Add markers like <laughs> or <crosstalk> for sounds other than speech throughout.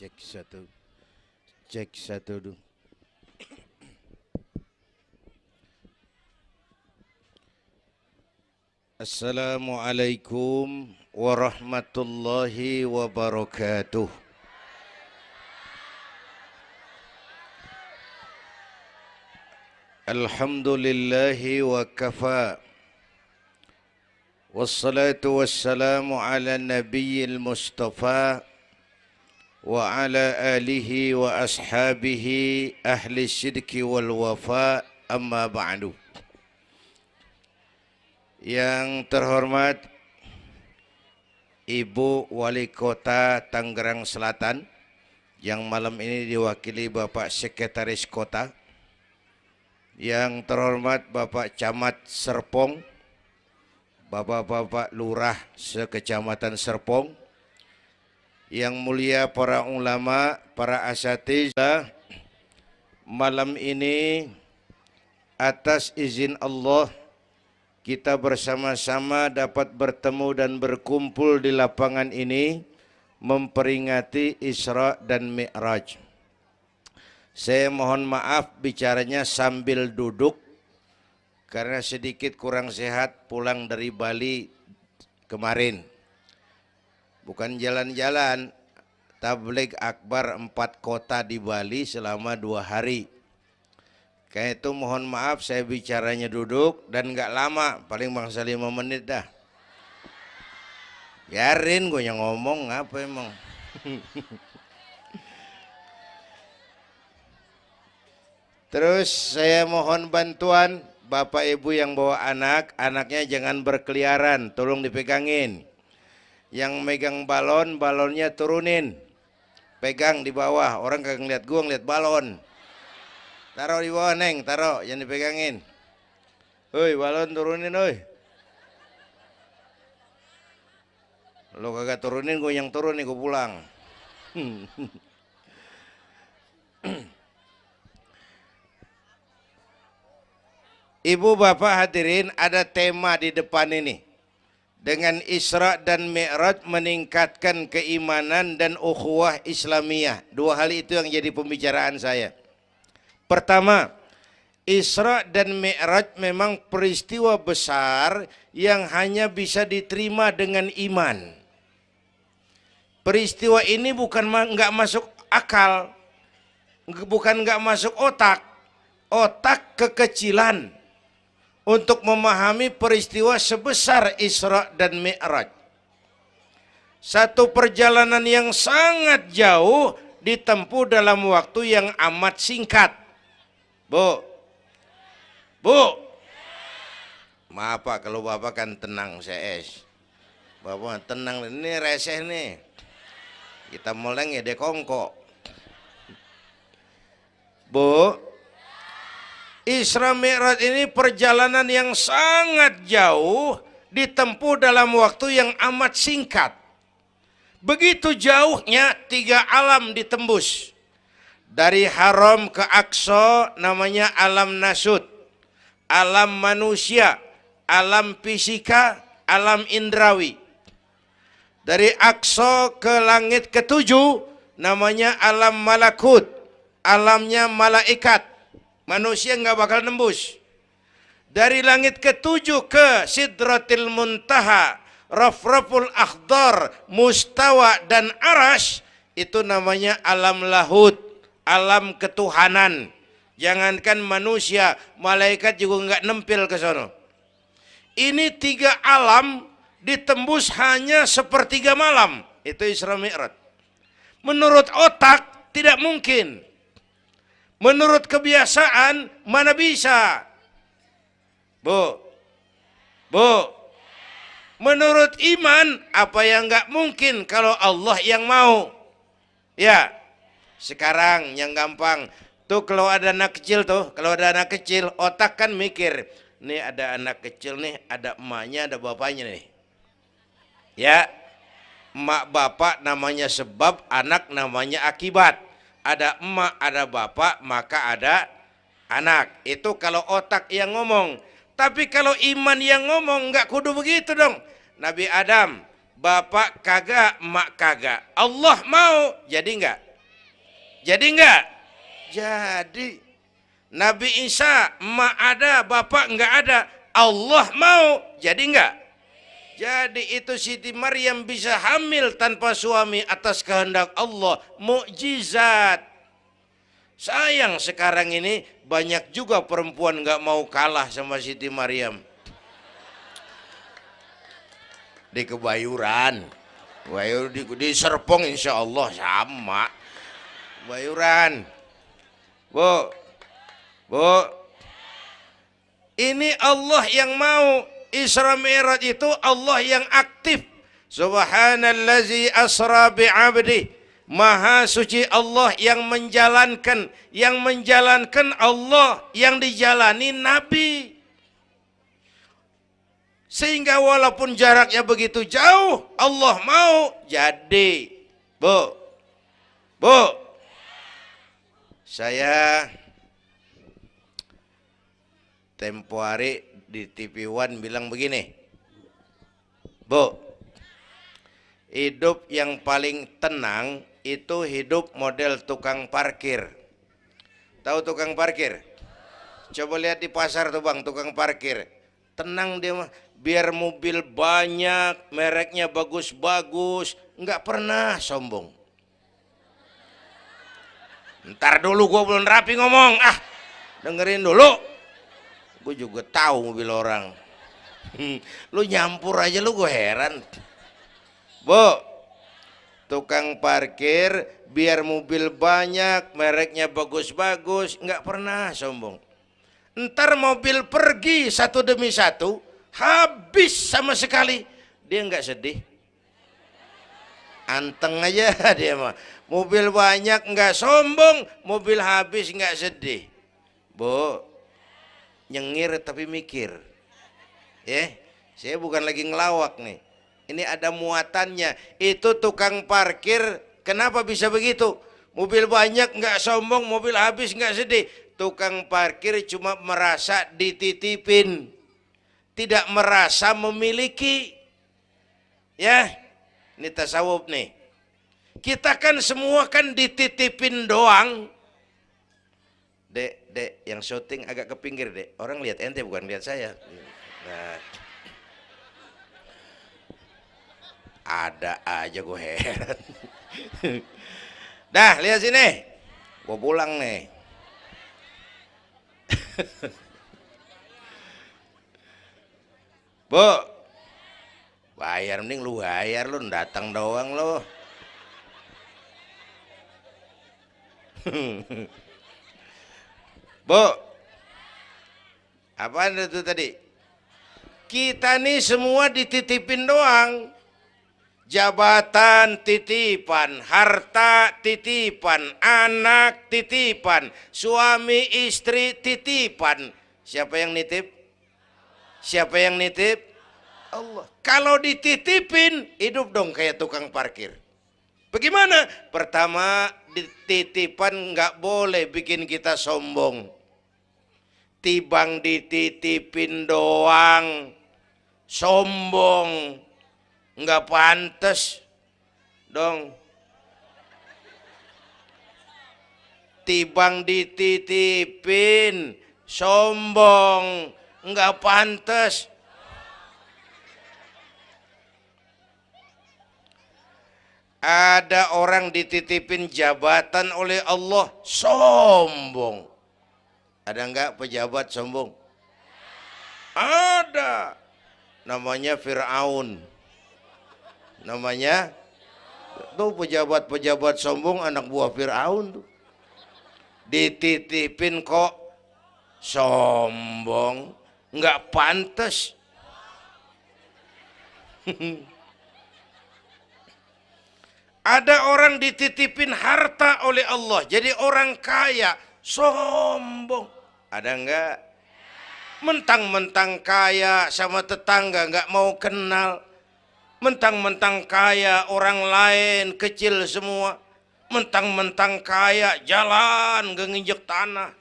Cek satu. Cek satu dulu. Assalamualaikum warahmatullahi wabarakatuh. Alhamdulillahi wa kafa. والصلاة والسلام على النبي المصطفى وعلى آله وأصحابه أهل الصدق والوفاء أما بعد Yang terhormat Ibu Wali Kota Tangerang Selatan yang malam ini diwakili Bapak Sekretaris Kota Yang terhormat Bapak Camat Serpong Bapak-bapak lurah sekecamatan Serpong, yang mulia para ulama, para asatiz, malam ini atas izin Allah kita bersama-sama dapat bertemu dan berkumpul di lapangan ini memperingati Isra dan Mi'raj. Saya mohon maaf bicaranya sambil duduk karena sedikit kurang sehat pulang dari Bali kemarin. Bukan jalan-jalan, tablik akbar empat kota di Bali selama dua hari. Kayak itu mohon maaf saya bicaranya duduk dan nggak lama, paling bangsa lima menit dah. Biarin gue yang ngomong apa emang. Terus saya mohon bantuan Bapak Ibu yang bawa anak, anaknya jangan berkeliaran, tolong dipegangin. Yang megang balon, balonnya turunin. Pegang di bawah, orang kagak ngeliat gua ngeliat balon. Taruh di bawah neng, taruh, jangan dipegangin. Hoi, balon turunin, hoi. Lo kagak turunin, gue yang turun nih, gue pulang. <laughs> Ibu bapak hadirin ada tema di depan ini. Dengan Isra dan Mi'raj meningkatkan keimanan dan ukhuwah Islamiyah. Dua hal itu yang jadi pembicaraan saya. Pertama, Isra dan Mi'raj memang peristiwa besar yang hanya bisa diterima dengan iman. Peristiwa ini bukan nggak masuk akal, bukan nggak masuk otak, otak kekecilan untuk memahami peristiwa sebesar Isra dan Mi'raj. Satu perjalanan yang sangat jauh ditempuh dalam waktu yang amat singkat. Bu, Bu, maaf Pak kalau Bapak kan tenang CS. Bapak tenang, ini reseh nih. Kita meleng ya dekongko. Bu, Isra Mi'raj ini perjalanan yang sangat jauh ditempuh dalam waktu yang amat singkat. Begitu jauhnya tiga alam ditembus. Dari haram ke Aqsa namanya alam nasud. Alam manusia, alam fisika, alam indrawi. Dari Aqsa ke langit ketujuh namanya alam malakut. Alamnya malaikat manusia nggak bakal nembus. Dari langit ketujuh ke Sidratil Muntaha, Rafraful Akhdar, Mustawa dan Arash itu namanya alam lahut, alam ketuhanan. Jangankan manusia, malaikat juga nggak nempel ke sana. Ini tiga alam ditembus hanya sepertiga malam. Itu Isra Mi'raj. Menurut otak tidak mungkin. Menurut kebiasaan mana bisa? Bu. Bu. Menurut iman apa yang nggak mungkin kalau Allah yang mau? Ya. Sekarang yang gampang tuh kalau ada anak kecil tuh, kalau ada anak kecil otak kan mikir, nih ada anak kecil nih, ada emaknya, ada bapaknya nih. Ya. Emak bapak namanya sebab, anak namanya akibat ada emak, ada bapak, maka ada anak. Itu kalau otak yang ngomong. Tapi kalau iman yang ngomong, nggak kudu begitu dong. Nabi Adam, bapak kagak, emak kagak. Allah mau, jadi nggak? Jadi enggak? Jadi. Nabi Isa, emak ada, bapak enggak ada. Allah mau, jadi enggak? Jadi itu Siti Maryam bisa hamil tanpa suami atas kehendak Allah. Mukjizat. Sayang sekarang ini banyak juga perempuan nggak mau kalah sama Siti Maryam. Di kebayuran. Bayur di, di Serpong insya Allah sama. Bayuran. Bu. Bu. Ini Allah yang mau Isra Mi'raj itu Allah yang aktif. Subhanallazi asra bi'abdi. Maha suci Allah yang menjalankan, yang menjalankan Allah yang dijalani Nabi. Sehingga walaupun jaraknya begitu jauh, Allah mau jadi. Bu, bu, saya tempo hari di TV One bilang begini, Bu, hidup yang paling tenang itu hidup model tukang parkir. Tahu tukang parkir? Coba lihat di pasar tuh bang, tukang parkir. Tenang dia mah, biar mobil banyak, mereknya bagus-bagus, nggak pernah sombong. Ntar dulu gue belum rapi ngomong, ah dengerin dulu gue juga tahu mobil orang. Hmm, lu nyampur aja lu gue heran. Bu tukang parkir biar mobil banyak mereknya bagus-bagus nggak pernah sombong. Ntar mobil pergi satu demi satu habis sama sekali. Dia nggak sedih. Anteng aja <laughs> dia mah. Mobil banyak nggak sombong mobil habis nggak sedih. Bu nyengir tapi mikir. Ya saya bukan lagi ngelawak nih. Ini ada muatannya. Itu tukang parkir kenapa bisa begitu? Mobil banyak nggak sombong mobil habis nggak sedih. Tukang parkir cuma merasa dititipin. Tidak merasa memiliki. Ya ini tasawuf nih. Kita kan semua kan dititipin doang dek yang syuting agak ke pinggir dek. Orang lihat ente bukan lihat saya. Nah. Ada aja gue heran. Dah lihat sini. Gue pulang nih. Bu. Bayar mending lu bayar lu datang doang lu <laughs> Bu, apa itu tadi? Kita nih semua dititipin doang. Jabatan titipan, harta titipan, anak titipan, suami istri titipan. Siapa yang nitip? Siapa yang nitip? Allah. Kalau dititipin, hidup dong kayak tukang parkir. Bagaimana? Pertama, dititipan nggak boleh bikin kita sombong tibang dititipin doang. Sombong. Nggak pantas dong. Tibang dititipin. Sombong. Nggak pantas ada orang dititipin jabatan oleh Allah. Sombong ada enggak pejabat sombong? Ada. Namanya Fir'aun. Namanya tuh pejabat-pejabat sombong anak buah Fir'aun tuh. Dititipin kok sombong, enggak pantas. <laughs> Ada orang dititipin harta oleh Allah, jadi orang kaya, sombong. Ada enggak? Mentang-mentang kaya sama tetangga enggak mau kenal. Mentang-mentang kaya orang lain kecil semua. Mentang-mentang kaya jalan gak nginjek tanah.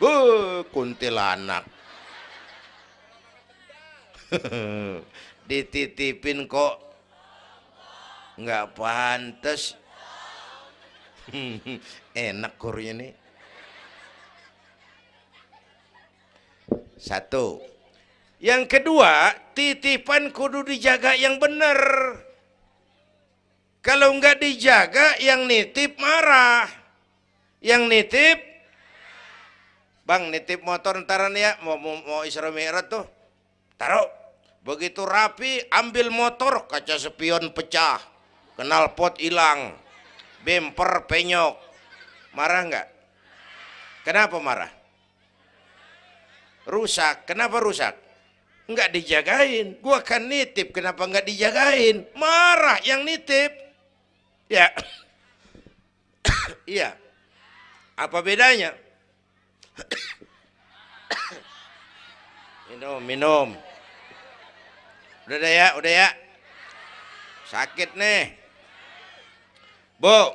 Uh, kuntilanak. <laughs> Dititipin kok nggak pantas. <laughs> Enak kurnya nih. Satu. Yang kedua, titipan kudu dijaga yang benar. Kalau nggak dijaga, yang nitip marah. Yang nitip, bang nitip motor ntaran ya, mau, mau, mau Isra Mi'raj tuh. Taruh. Begitu rapi, ambil motor, kaca spion pecah. Kenal pot hilang. Bemper penyok. Marah nggak? Kenapa marah? Rusak. Kenapa rusak? Nggak dijagain. Gua kan nitip, kenapa nggak dijagain? Marah yang nitip. Ya. <coughs> Iya. Apa bedanya? <coughs> minum, minum. Udah deh ya, udah ya. Sakit nih. Bu,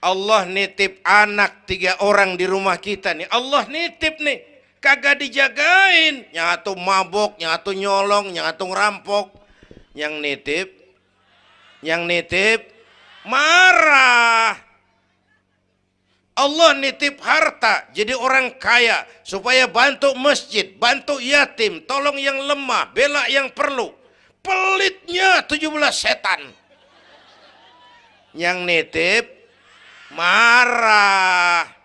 Allah nitip anak tiga orang di rumah kita nih. Allah nitip nih. Kagak dijagain. Nyatu mabok, nyatu nyolong, nyatu ngerampok. Yang nitip, yang nitip, marah. Allah nitip harta jadi orang kaya supaya bantu masjid, bantu yatim, tolong yang lemah, bela yang perlu. Pelitnya 17 setan. Yang nitip marah.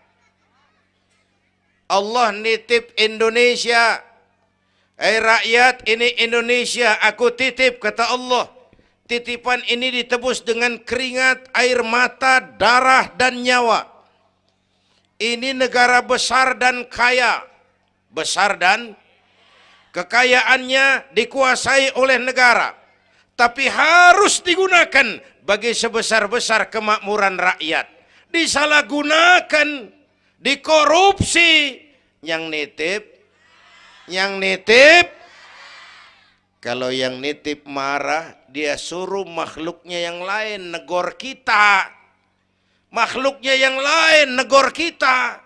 Allah nitip Indonesia. Eh rakyat ini Indonesia aku titip kata Allah. Titipan ini ditebus dengan keringat, air mata, darah dan nyawa ini negara besar dan kaya. Besar dan kekayaannya dikuasai oleh negara. Tapi harus digunakan bagi sebesar-besar kemakmuran rakyat. Disalahgunakan, dikorupsi. Yang nitip, yang nitip, kalau yang nitip marah, dia suruh makhluknya yang lain negor kita makhluknya yang lain negor kita.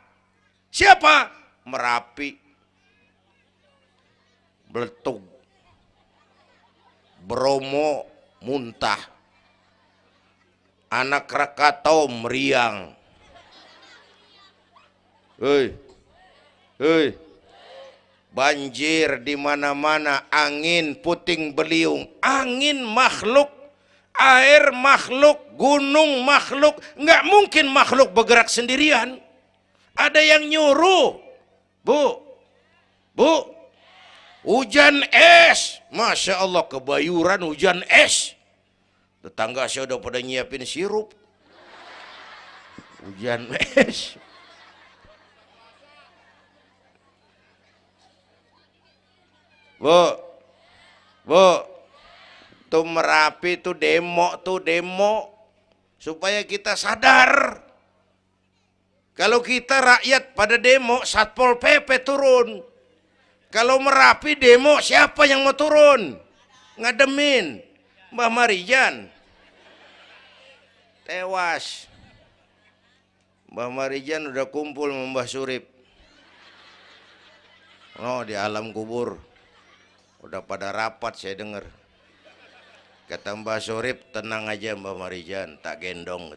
Siapa? Merapi. Beletung. Bromo muntah. Anak Krakatau meriang. Hei. Hei. Banjir di mana-mana, angin puting beliung, angin makhluk air makhluk, gunung makhluk, nggak mungkin makhluk bergerak sendirian. Ada yang nyuruh, bu, bu, hujan es, masya Allah kebayuran hujan es. Tetangga saya udah pada nyiapin sirup, hujan es. Bu, bu, tuh Merapi tuh demo tuh demo. Supaya kita sadar. Kalau kita rakyat pada demo Satpol PP turun. Kalau Merapi demo siapa yang mau turun? Ngademin. Mbah Marijan. Tewas. Mbah Marijan udah kumpul Mbah Surip. Oh di alam kubur udah pada rapat saya dengar Kata Mbak Surip, tenang aja Mbak Marijan, tak gendong.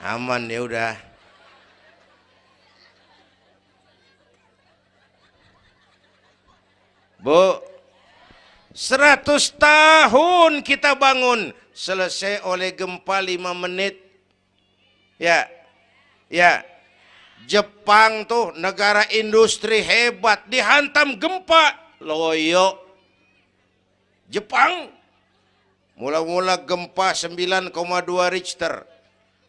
Aman ya udah. Bu, 100 tahun kita bangun, selesai oleh gempa 5 menit. Ya, ya, Jepang tuh negara industri hebat, dihantam gempa, loyo Jepang mula-mula gempa 9,2 Richter.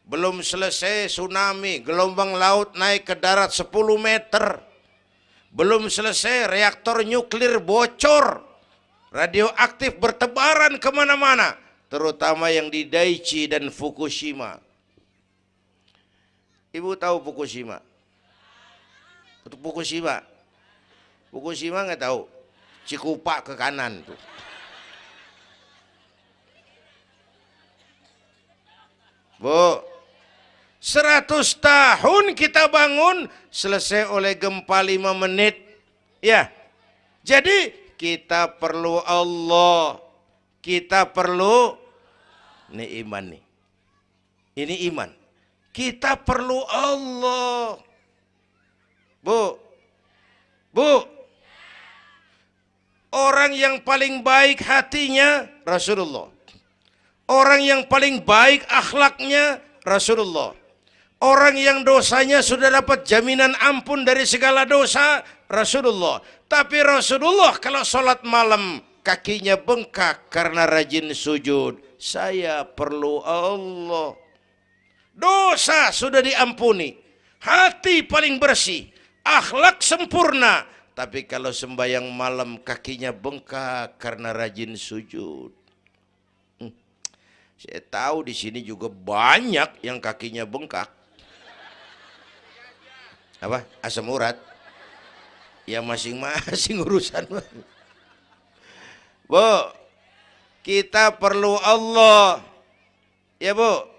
Belum selesai tsunami gelombang laut naik ke darat 10 meter. Belum selesai reaktor nuklir bocor. Radioaktif bertebaran ke mana-mana terutama yang di Daiichi dan Fukushima ibu tahu Fukushima untuk Fukushima Fukushima nggak tahu Cikupa ke kanan tuh Bu, 100 tahun kita bangun selesai oleh gempa 5 menit. Ya. Jadi kita perlu Allah. Kita perlu nih iman nih. Ini iman. Kita perlu Allah. Bu. Bu. Orang yang paling baik hatinya Rasulullah. Orang yang paling baik akhlaknya Rasulullah. Orang yang dosanya sudah dapat jaminan ampun dari segala dosa Rasulullah. Tapi Rasulullah kalau sholat malam kakinya bengkak karena rajin sujud. Saya perlu Allah. Dosa sudah diampuni. Hati paling bersih. Akhlak sempurna. Tapi kalau sembahyang malam kakinya bengkak karena rajin sujud. Hmm. Saya tahu di sini juga banyak yang kakinya bengkak. Apa? Asam urat. Ya masing-masing <laughs> urusan. Bu, kita perlu Allah. Ya bu,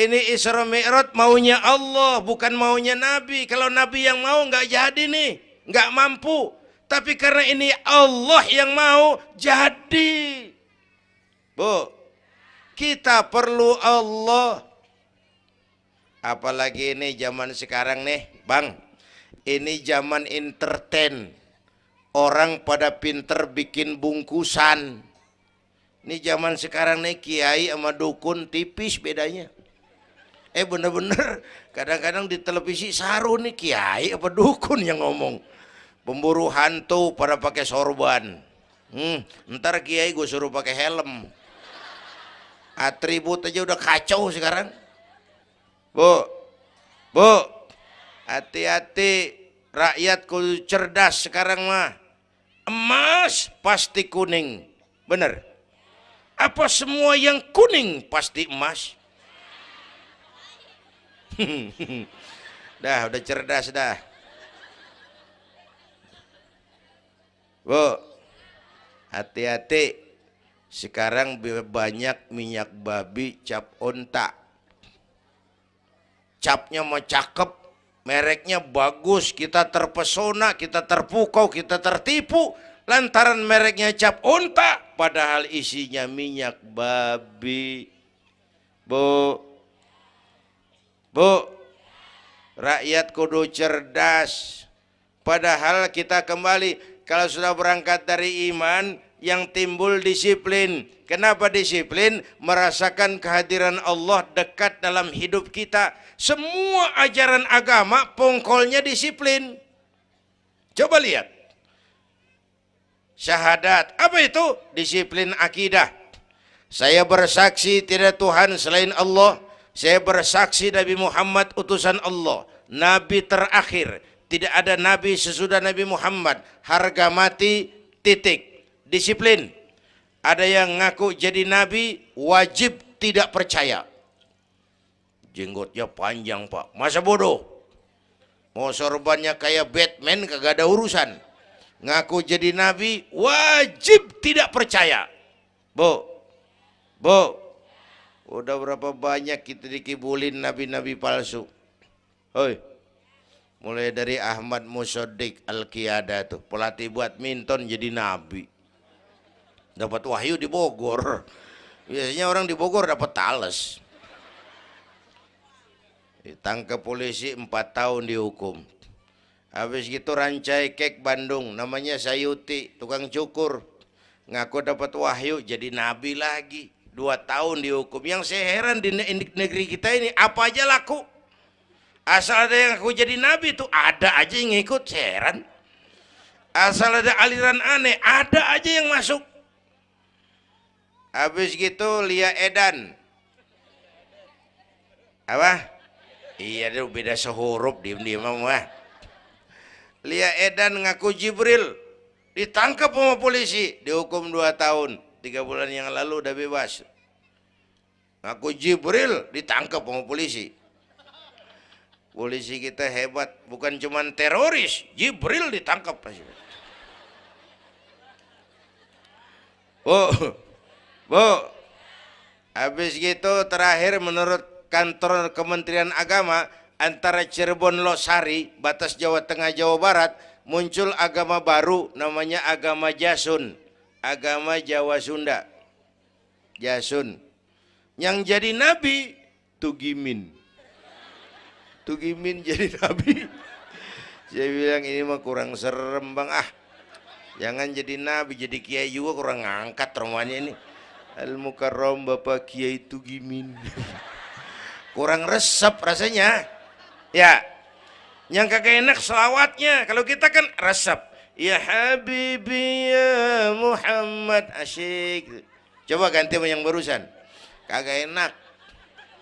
ini Isra Mi'raj maunya Allah, bukan maunya Nabi. Kalau Nabi yang mau nggak jadi nih nggak mampu. Tapi karena ini Allah yang mau jadi. Bu, kita perlu Allah. Apalagi ini zaman sekarang nih, Bang. Ini zaman entertain. Orang pada pinter bikin bungkusan. Ini zaman sekarang nih kiai sama dukun tipis bedanya. Eh bener-bener. Kadang-kadang di televisi saru nih kiai apa dukun yang ngomong? Pemburu hantu pada pakai sorban. Hmm, ntar kiai gue suruh pakai helm. Atribut aja udah kacau sekarang. Bu bu hati-hati. Rakyat kudu cerdas sekarang mah. Emas pasti kuning. Bener. Apa semua yang kuning pasti emas <laughs> dah udah cerdas dah Bu, hati-hati. Sekarang banyak minyak babi cap onta. Capnya mau cakep, mereknya bagus, kita terpesona, kita terpukau, kita tertipu. Lantaran mereknya cap onta, padahal isinya minyak babi. Bu, bu, rakyat kudu cerdas. Padahal kita kembali kalau sudah berangkat dari iman yang timbul disiplin. Kenapa disiplin? Merasakan kehadiran Allah dekat dalam hidup kita. Semua ajaran agama pongkolnya disiplin. Coba lihat. Syahadat. Apa itu? Disiplin akidah. Saya bersaksi tidak Tuhan selain Allah. Saya bersaksi Nabi Muhammad utusan Allah. Nabi terakhir tidak ada nabi sesudah Nabi Muhammad. Harga mati titik. Disiplin. Ada yang ngaku jadi nabi wajib tidak percaya. Jenggotnya panjang pak. Masa bodoh? Mau sorbannya kayak Batman kagak ada urusan. Ngaku jadi nabi wajib tidak percaya. Bu, bu, udah berapa banyak kita dikibulin nabi-nabi palsu. Hoi, Mulai dari Ahmad Musodik Al-Qiyada tuh, pelatih buat minton jadi nabi. Dapat wahyu di Bogor. Biasanya orang di Bogor dapat tales. Ditangkap polisi 4 tahun dihukum. Habis gitu rancai kek Bandung, namanya Sayuti, tukang cukur. Ngaku dapat wahyu jadi nabi lagi. Dua tahun dihukum. Yang saya heran di negeri kita ini apa aja laku Asal ada yang aku jadi nabi itu ada aja yang ngikut, heran. Asal ada aliran aneh, ada aja yang masuk. Habis gitu Lia Edan. Apa? Iya dia beda sehurup diem-diem mah. Lia Edan ngaku Jibril. Ditangkap sama polisi, dihukum 2 tahun. Tiga bulan yang lalu udah bebas. Ngaku Jibril ditangkap sama polisi. Polisi kita hebat, bukan cuma teroris, Jibril ditangkap. Bu, bu, habis gitu terakhir menurut kantor Kementerian Agama antara Cirebon Losari, batas Jawa Tengah Jawa Barat, muncul agama baru namanya agama Jasun, agama Jawa Sunda. Jasun. Yang jadi nabi Tugimin. Tugimin jadi <laughs> nabi. Saya bilang ini mah kurang serem bang ah. Jangan jadi nabi, jadi kiai juga kurang ngangkat rumahnya ini. Al Mukarram Bapak Kiai Tugimin. <laughs> kurang resep rasanya. Ya. Yang kagak enak selawatnya. Kalau kita kan resep. Ya Habibi ya Muhammad asyik. Coba ganti yang barusan. Kagak enak.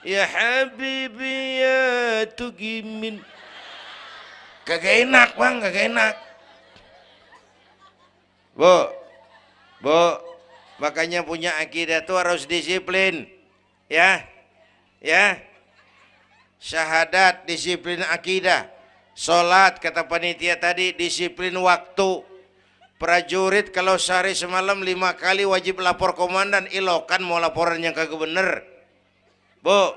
Ya Habibi ya Tugimin. Kagak enak bang, kagak enak. Bu, bu, makanya punya akidah tuh harus disiplin, ya, ya. Syahadat disiplin akidah, sholat kata panitia tadi disiplin waktu. Prajurit kalau sehari semalam lima kali wajib lapor komandan. Ilokan mau laporan yang kagak bener. Bu,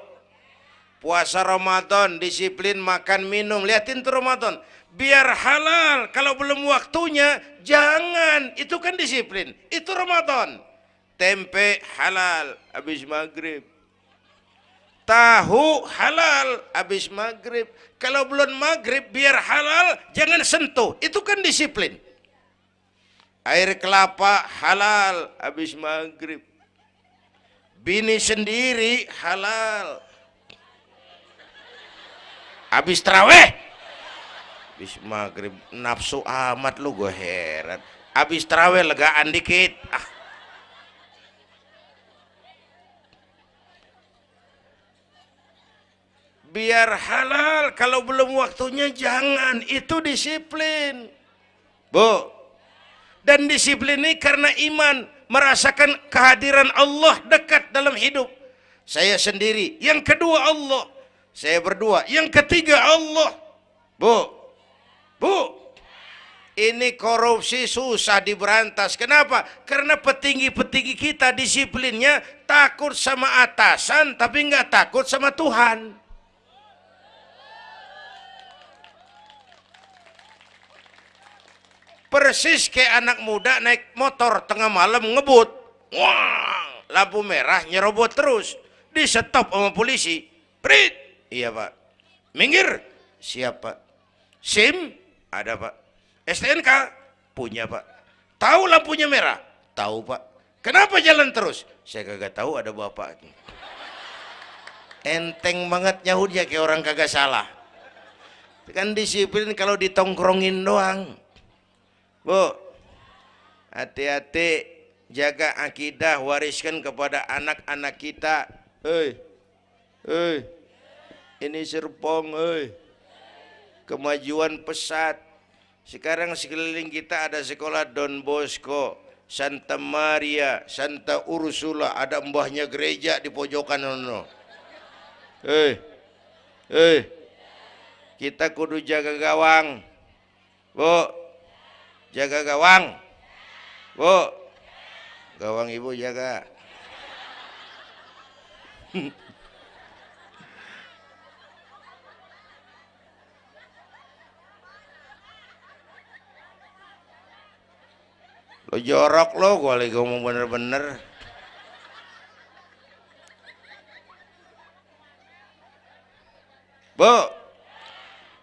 puasa Ramadan disiplin makan minum. Liatin tuh Ramadan. Biar halal kalau belum waktunya jangan. Itu kan disiplin. Itu Ramadan. Tempe halal habis maghrib tahu halal habis maghrib. Kalau belum maghrib biar halal jangan sentuh. Itu kan disiplin. Air kelapa halal habis maghrib. Bini sendiri halal. Habis terawih. Habis maghrib nafsu amat lu gue heran. Habis terawih legaan dikit. Ah biar halal kalau belum waktunya jangan itu disiplin bu dan disiplin ini karena iman merasakan kehadiran Allah dekat dalam hidup saya sendiri yang kedua Allah saya berdua. Yang ketiga Allah. Bu. Bu. Ini korupsi susah diberantas. Kenapa? Karena petinggi-petinggi kita disiplinnya takut sama atasan tapi nggak takut sama Tuhan. Persis kayak anak muda naik motor tengah malam ngebut. Wah, lampu merah nyerobot terus. Di stop sama polisi. Prit, Iya pak. Minggir. Siapa? SIM? Ada pak. STNK? Punya pak. Tahu lampunya merah? Tahu pak. Kenapa jalan terus? Saya kagak tahu ada bapak. Enteng banget nyahudnya kayak orang kagak salah. Kan disiplin kalau ditongkrongin doang. Bu, hati-hati jaga akidah wariskan kepada anak-anak kita. Hei, hei, ini Serpong eh. kemajuan pesat sekarang sekeliling kita ada sekolah Don Bosco Santa Maria Santa Ursula ada mbahnya gereja di pojokan ono eh eh kita kudu jaga gawang bu jaga gawang. Bu. Gawang ibu jaga. Lo jorok lo gue lagi ngomong bener-bener. Bu.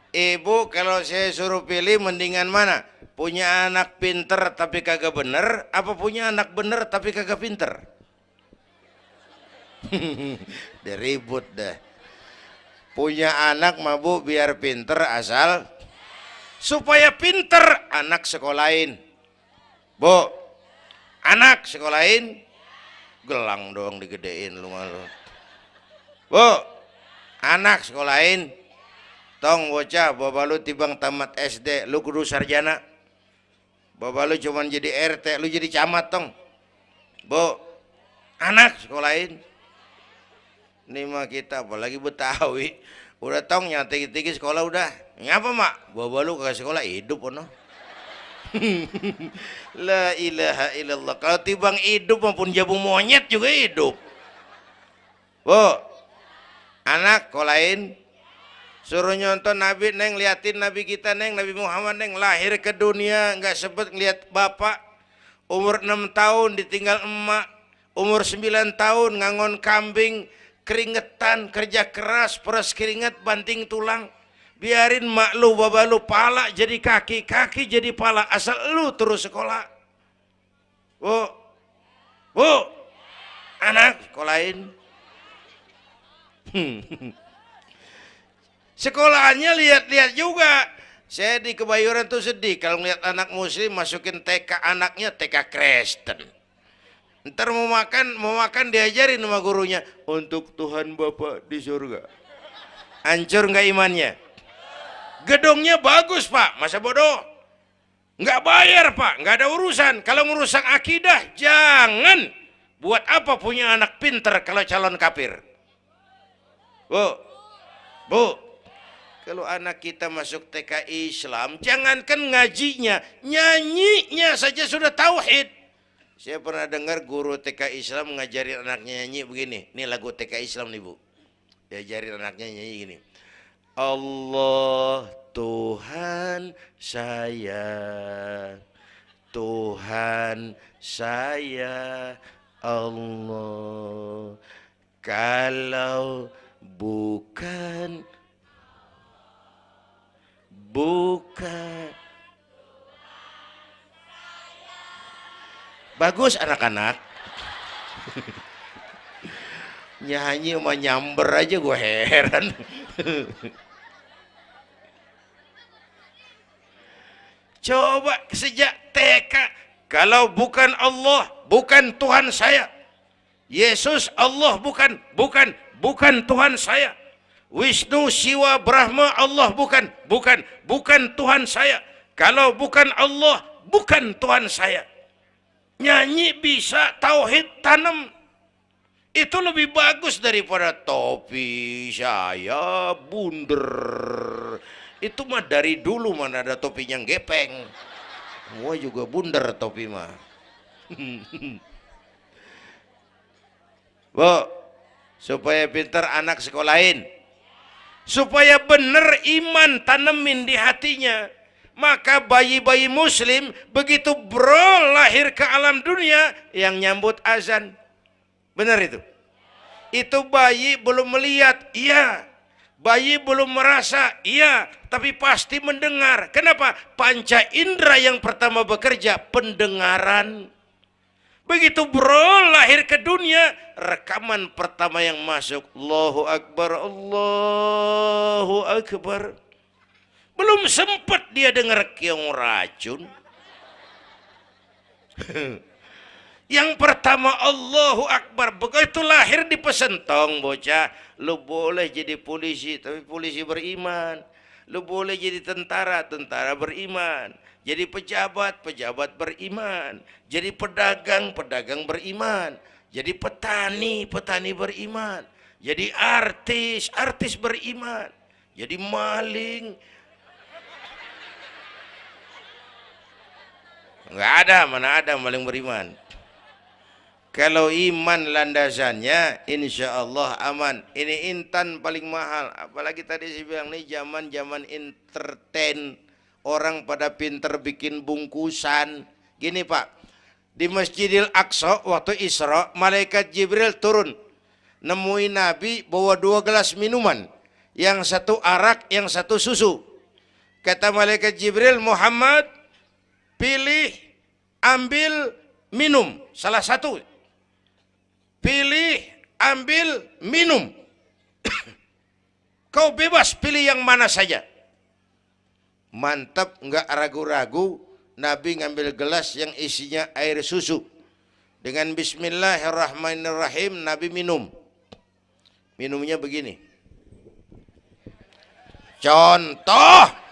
Ibu kalau saya suruh pilih mendingan mana punya anak pinter tapi kagak bener apa punya anak bener tapi kagak pinter? <laughs> Udah ribut dah punya anak mabu biar pinter asal supaya pinter anak sekolahin. Bu, anak sekolahin? Gelang doang digedein lu malu. Bu, anak sekolahin? Tong bocah bapak lu tibang tamat SD lu kudu sarjana bapak lu cuman jadi RT lu jadi camat tong. Bu anak sekolahin ini mah kita apalagi Betawi. Udah tong yang tinggi-tinggi sekolah udah. Ngapa mak? Bapak lu ke sekolah hidup no <laughs> La ilaha illallah. Kalau tibang hidup maupun jabu monyet juga hidup. Bu, anak lain suruh nyonton Nabi neng liatin Nabi kita neng Nabi Muhammad neng lahir ke dunia nggak sebut ngeliat bapak umur 6 tahun ditinggal emak umur 9 tahun ngangon kambing keringetan, kerja keras, peras keringet, banting tulang. Biarin mak lu, baba lu, pala jadi kaki, kaki jadi pala. Asal lu terus sekolah. Bu, bu, anak sekolahin. <laughs> Sekolahannya lihat-lihat juga. Saya di Kebayoran tuh sedih kalau melihat anak muslim masukin TK anaknya TK Kristen. Ntar mau makan, mau makan diajarin sama gurunya untuk Tuhan Bapa di surga. Hancur nggak imannya? Gedungnya bagus pak, masa bodoh? Nggak bayar pak, nggak ada urusan. Kalau merusak akidah, jangan. Buat apa punya anak pinter kalau calon kafir? Bu, bu, kalau anak kita masuk TK Islam, jangankan ngajinya, nyanyinya saja sudah tauhid. Saya pernah dengar guru TK Islam ngajarin anaknya nyanyi begini. Ini lagu TK Islam nih bu. Diajarin anaknya nyanyi gini. Allah Tuhan saya. Tuhan saya Allah. Kalau bukan bukan Bagus anak-anak. <laughs> Nyanyi sama nyamber aja gue heran. <laughs> Coba sejak TK, kalau bukan Allah, bukan Tuhan saya. Yesus Allah bukan, bukan, bukan Tuhan saya. Wisnu, Siwa, Brahma, Allah bukan, bukan, bukan Tuhan saya. Kalau bukan Allah, bukan Tuhan saya. Nyanyi bisa tauhid tanam. Itu lebih bagus daripada topi saya bunder. Itu mah dari dulu mana ada topi yang gepeng. Semua juga bunder topi mah. <laughs> Bu supaya pintar anak sekolahin supaya benar iman tanemin di hatinya maka bayi-bayi muslim begitu bro lahir ke alam dunia yang nyambut azan. Benar itu? Itu bayi belum melihat, iya. Bayi belum merasa, iya. Tapi pasti mendengar. Kenapa? Panca indera yang pertama bekerja, pendengaran. Begitu bro lahir ke dunia, rekaman pertama yang masuk. Allahu Akbar, Allahu Akbar. Belum sempat dia dengar keong racun. <laughs> Yang pertama Allahu Akbar. Begitu lahir di pesentong bocah. Lu boleh jadi polisi. Tapi polisi beriman. Lu boleh jadi tentara. Tentara beriman. Jadi pejabat. Pejabat beriman. Jadi pedagang. Pedagang beriman. Jadi petani. Petani beriman. Jadi artis. Artis beriman. Jadi maling Enggak ada, mana ada maling beriman. Kalau iman landasannya, insya Allah aman. Ini intan paling mahal. Apalagi tadi saya bilang nih zaman zaman entertain. Orang pada pinter bikin bungkusan. Gini Pak, di Masjidil Aqsa waktu Isra, malaikat Jibril turun. Nemuin Nabi bawa dua gelas minuman. Yang satu arak, yang satu susu. Kata malaikat Jibril, Muhammad, pilih, ambil, minum. Salah satu. Pilih, ambil, minum. <coughs> Kau bebas pilih yang mana saja. Mantap, nggak ragu-ragu. Nabi ngambil gelas yang isinya air susu. Dengan bismillahirrahmanirrahim, Nabi minum. Minumnya begini. Contoh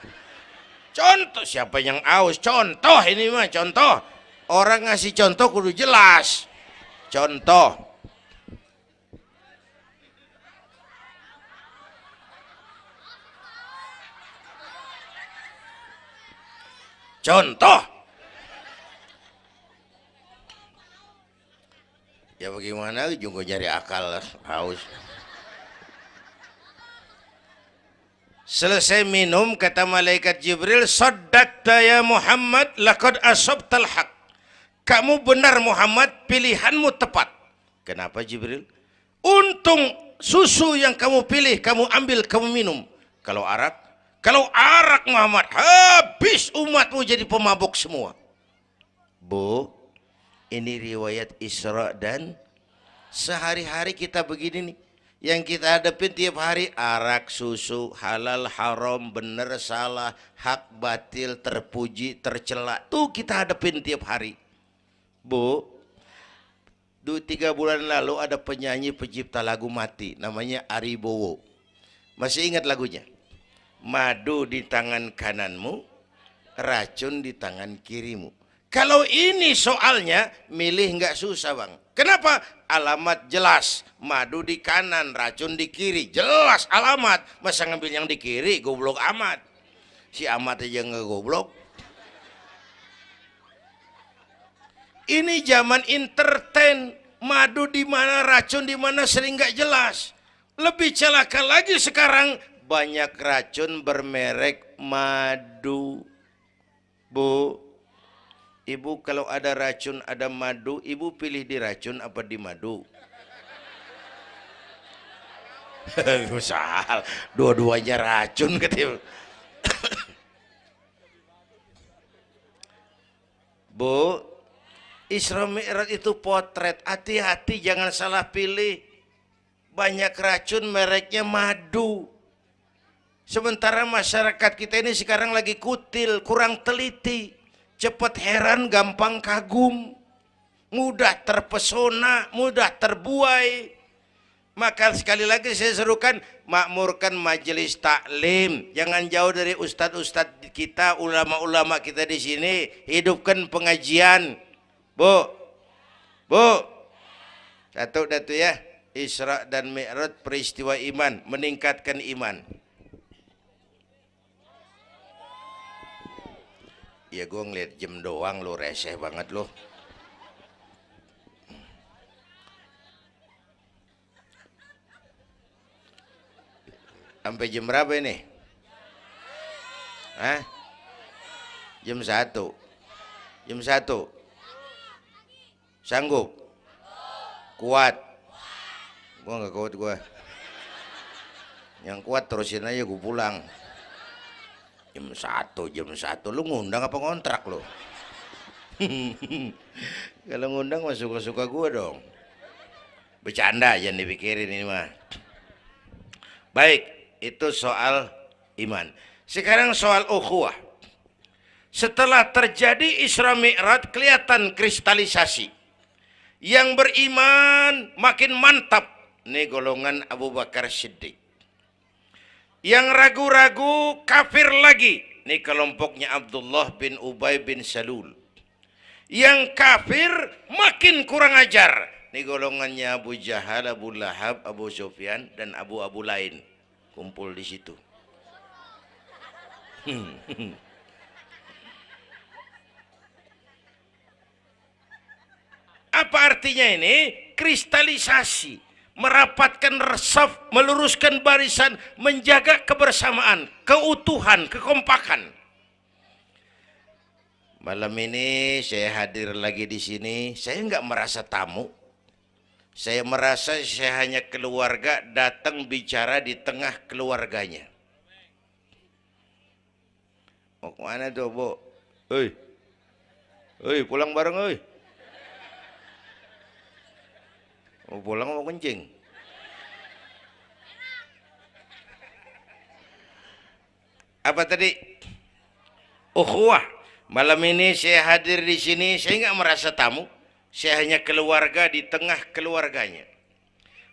Contoh siapa yang aus? Contoh ini mah contoh. Orang ngasih contoh kudu jelas. Contoh. Contoh. Ya bagaimana juga cari akal haus. Selesai minum kata malaikat Jibril, "Saddaqta ya Muhammad, laqad asabtal haq." Kamu benar Muhammad, pilihanmu tepat. Kenapa Jibril? Untung susu yang kamu pilih, kamu ambil, kamu minum. Kalau arak, kalau arak Muhammad, habis umatmu jadi pemabuk semua. Bu, ini riwayat Isra dan sehari-hari kita begini nih. Yang kita hadapin tiap hari arak, susu, halal, haram, benar, salah, hak, batil, terpuji, tercela. Tuh kita hadapin tiap hari. Bu, dua tiga bulan lalu ada penyanyi pencipta lagu mati namanya Ari Bowo. Masih ingat lagunya? Madu di tangan kananmu, racun di tangan kirimu. Kalau ini soalnya milih nggak susah bang. Kenapa? Alamat jelas. Madu di kanan, racun di kiri. Jelas alamat. Masa ngambil yang di kiri, goblok amat. Si amat aja nggak goblok. Ini zaman entertain, madu di mana, racun di mana sering nggak jelas. Lebih celaka lagi sekarang banyak racun bermerek madu. Bu, ibu kalau ada racun, ada madu, ibu pilih di racun apa di madu? <laughs> Misal, dua-duanya racun katanya. <coughs> Bu, Isra Mi'raj itu potret. Hati-hati jangan salah pilih. Banyak racun mereknya madu. Sementara masyarakat kita ini sekarang lagi kutil, kurang teliti. Cepat heran, gampang kagum. Mudah terpesona, mudah terbuai. Maka sekali lagi saya serukan makmurkan majelis taklim. Jangan jauh dari ustadz-ustadz kita, ulama-ulama kita di sini. Hidupkan pengajian Bu, Bu, satu datu ya, Isra dan Mi'raj peristiwa iman, meningkatkan iman. Ya gue ngeliat jam doang lo reseh banget lo. Sampai jam berapa ini? Hah? Jam satu. Jam satu. Sanggup? Kuat? Gua nggak kuat gua. Yang kuat terusin aja gua pulang. Jam satu, jam satu. Lu ngundang apa ngontrak lu? <laughs> Kalau ngundang mah suka-suka gua dong. Bercanda jangan dipikirin ini mah. Baik, itu soal iman. Sekarang soal ukhuwah. Setelah terjadi Isra Mi'raj kelihatan kristalisasi yang beriman makin mantap. Ini golongan Abu Bakar Siddiq. Yang ragu-ragu kafir lagi. Ini kelompoknya Abdullah bin Ubay bin Salul. Yang kafir makin kurang ajar. Ini golongannya Abu Jahal, Abu Lahab, Abu Sufyan, dan Abu-Abu lain. Kumpul di situ. <laughs> Apa artinya ini? Kristalisasi, merapatkan resaf, meluruskan barisan, menjaga kebersamaan, keutuhan, kekompakan. Malam ini saya hadir lagi di sini, saya nggak merasa tamu. Saya merasa saya hanya keluarga datang bicara di tengah keluarganya. Mau ke mana tuh, Bu? Hei, hei pulang bareng, hei. Mau pulang mau kencing. Apa tadi? Ukhuwah. Malam ini saya hadir di sini, saya nggak merasa tamu. Saya hanya keluarga di tengah keluarganya.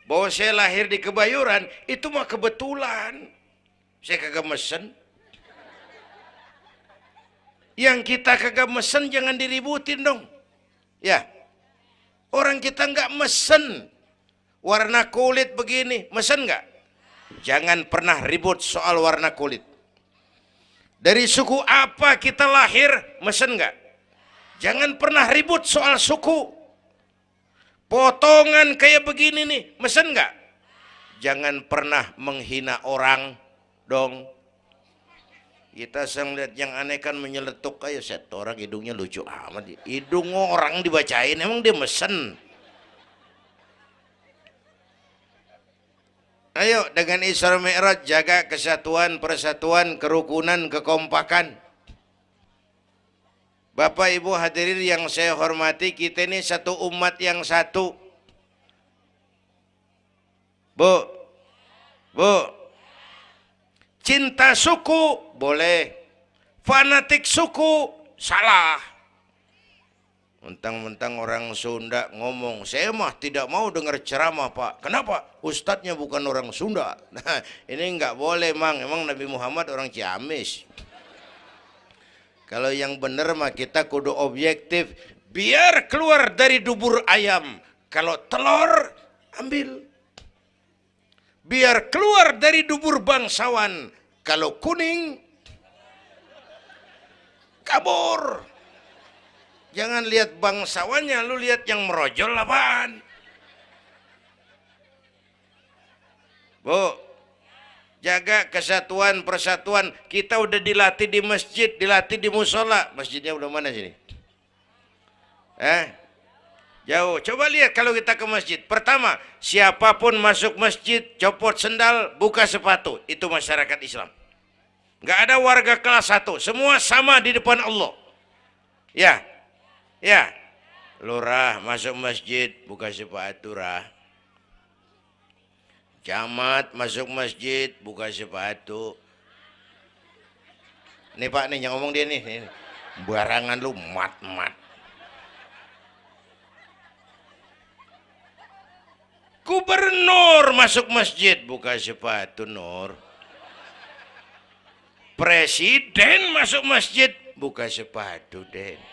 Bahwa saya lahir di Kebayuran, itu mah kebetulan. Saya kagak mesen. Yang kita kagak mesen jangan diributin dong. Ya, Orang kita nggak mesen warna kulit begini, mesen nggak? Jangan pernah ribut soal warna kulit. Dari suku apa kita lahir, mesen nggak? Jangan pernah ribut soal suku. Potongan kayak begini nih, mesen nggak? Jangan pernah menghina orang dong. Kita sedang lihat yang aneh kan menyeletuk aja set orang hidungnya lucu amat. Hidung orang dibacain emang dia mesen. Ayo dengan Isra Mi'raj jaga kesatuan, persatuan, kerukunan, kekompakan. Bapak Ibu hadirin yang saya hormati, kita ini satu umat yang satu. Bu, bu, cinta suku boleh, fanatik suku salah. Mentang-mentang orang Sunda ngomong, saya mah tidak mau dengar ceramah pak. Kenapa? Ustadznya bukan orang Sunda. Nah ini nggak boleh mang. Emang Nabi Muhammad orang Ciamis. Kalau yang benar mah kita kudu objektif. Biar keluar dari dubur ayam. Kalau telur, ambil. Biar keluar dari dubur bangsawan. Kalau kuning, kabur. Jangan lihat bangsawannya, lu lihat yang merojol apaan. Bu, jaga kesatuan persatuan. Kita udah dilatih di masjid, dilatih di musola. Masjidnya udah mana sini? Eh, jauh. Coba lihat kalau kita ke masjid. Pertama, siapa pun masuk masjid, copot sendal, buka sepatu. Itu masyarakat Islam. Gak ada warga kelas satu. Semua sama di depan Allah. Ya, Ya, lurah masuk masjid buka sepatu rah. Camat masuk masjid buka sepatu. Nih Pak nih yang ngomong dia nih, nih. Barangan lu mat-mat. Gubernur masuk masjid buka sepatu Nur. Presiden masuk masjid buka sepatu Den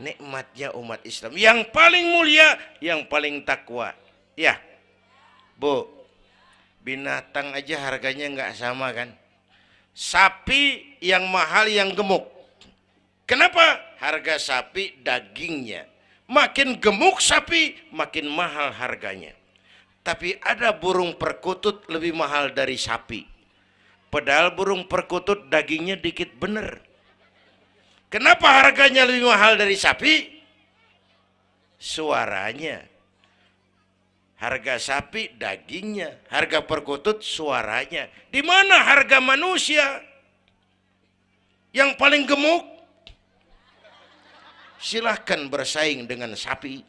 nikmatnya umat Islam. Yang paling mulia yang paling takwa. Ya Bu. Binatang aja harganya nggak sama kan? Sapi yang mahal yang gemuk. Kenapa? Harga sapi dagingnya. Makin gemuk sapi makin mahal harganya. Tapi ada burung perkutut lebih mahal dari sapi. Padahal burung perkutut dagingnya dikit bener Kenapa harganya lebih mahal dari sapi? Suaranya. Harga sapi dagingnya, harga perkutut suaranya. Di mana harga manusia? Yang paling gemuk? Silahkan bersaing dengan sapi.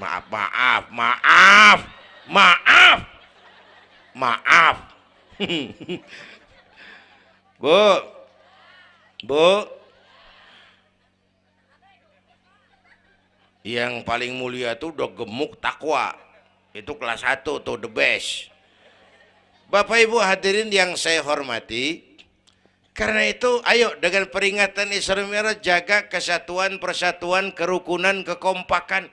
Maaf, maaf, maaf, maaf, maaf. <laughs> Bu, Bu, yang paling mulia itu udah gemuk takwa. Itu kelas 1 tuh the best. Bapak Ibu hadirin yang saya hormati karena itu ayo dengan peringatan Isra Mi'raj jaga kesatuan persatuan kerukunan kekompakan.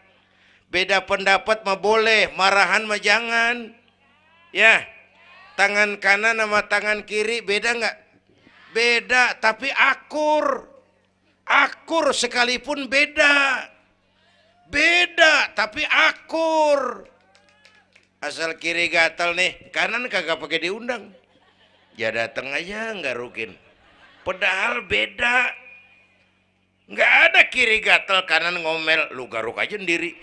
Beda pendapat mah boleh marahan mah jangan. Ya tangan kanan sama tangan kiri beda nggak? Beda tapi akur. Akur sekalipun beda Beda, tapi akur. Asal kiri gatal nih, kanan kagak pakai diundang. Ya datang aja nggak rukin. Padahal beda. Nggak ada kiri gatal, kanan ngomel. Lu garuk aja sendiri.